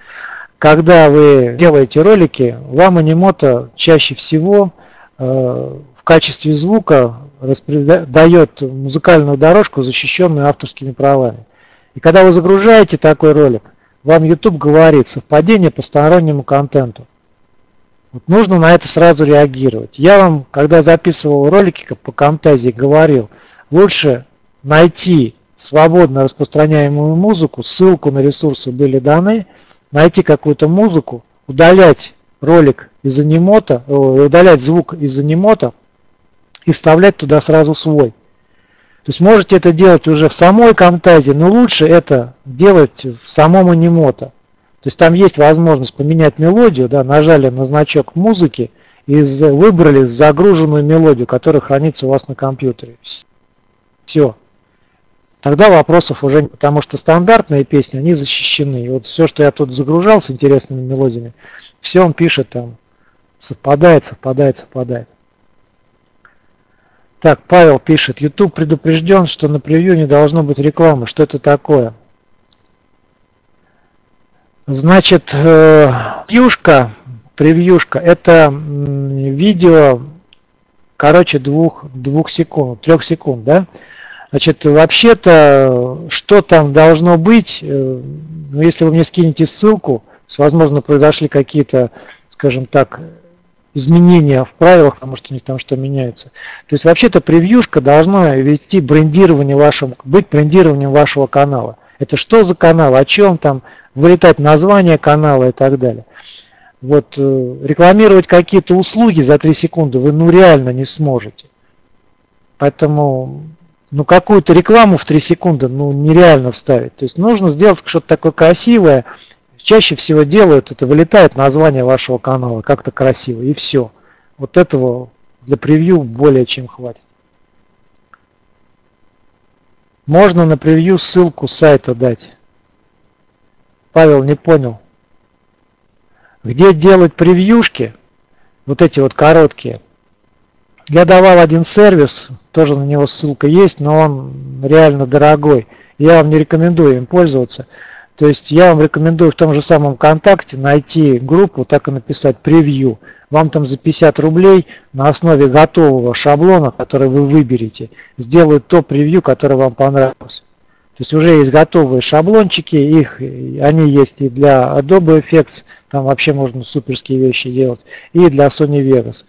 когда вы делаете ролики, вам анимото чаще всего э, в качестве звука дает музыкальную дорожку, защищенную авторскими правами. И когда вы загружаете такой ролик, вам YouTube говорит совпадение по стороннему контенту. Вот нужно на это сразу реагировать. Я вам, когда записывал ролики по Camtasia, говорил, лучше найти свободно распространяемую музыку, ссылку на ресурсы были даны, найти какую-то музыку, удалять ролик из анимота, удалять звук из анимота и вставлять туда сразу свой. То есть можете это делать уже в самой Camtasia, но лучше это делать в самом Animoto. То есть там есть возможность поменять мелодию, да, нажали на значок музыки и выбрали загруженную мелодию, которая хранится у вас на компьютере. Все. Тогда вопросов уже потому что стандартные песни, они защищены. И вот все, что я тут загружал с интересными мелодиями, все он пишет там, совпадает, совпадает, совпадает. Так, Павел пишет, YouTube предупрежден, что на превью не должно быть рекламы. Что это такое? Значит, э, превьюшка, превьюшка, это видео, короче, двух, двух секунд, трех секунд, да? Значит, вообще-то, что там должно быть, э, ну, если вы мне скинете ссылку, возможно, произошли какие-то, скажем так, изменения в правилах, потому что у них там что меняется. То есть вообще-то превьюшка должна вести брендирование вашего, быть брендированием вашего канала. Это что за канал, о чем там, вылетать название канала и так далее. Вот э, рекламировать какие-то услуги за 3 секунды вы ну реально не сможете. Поэтому ну какую-то рекламу в 3 секунды ну нереально вставить. То есть нужно сделать что-то такое красивое, чаще всего делают, это вылетает название вашего канала как-то красиво, и все. Вот этого для превью более чем хватит. Можно на превью ссылку сайта дать. Павел не понял. Где делать превьюшки, вот эти вот короткие, Я давал один сервис, тоже на него ссылка есть, но он реально дорогой. Я вам не рекомендую им пользоваться. То есть я вам рекомендую в том же самом ВКонтакте найти группу, так и написать превью. Вам там за 50 рублей на основе готового шаблона, который вы выберете, сделают то превью, которое вам понравилось. То есть уже есть готовые шаблончики, их, они есть и для Adobe Effects, там вообще можно суперские вещи делать, и для Sony Vegas.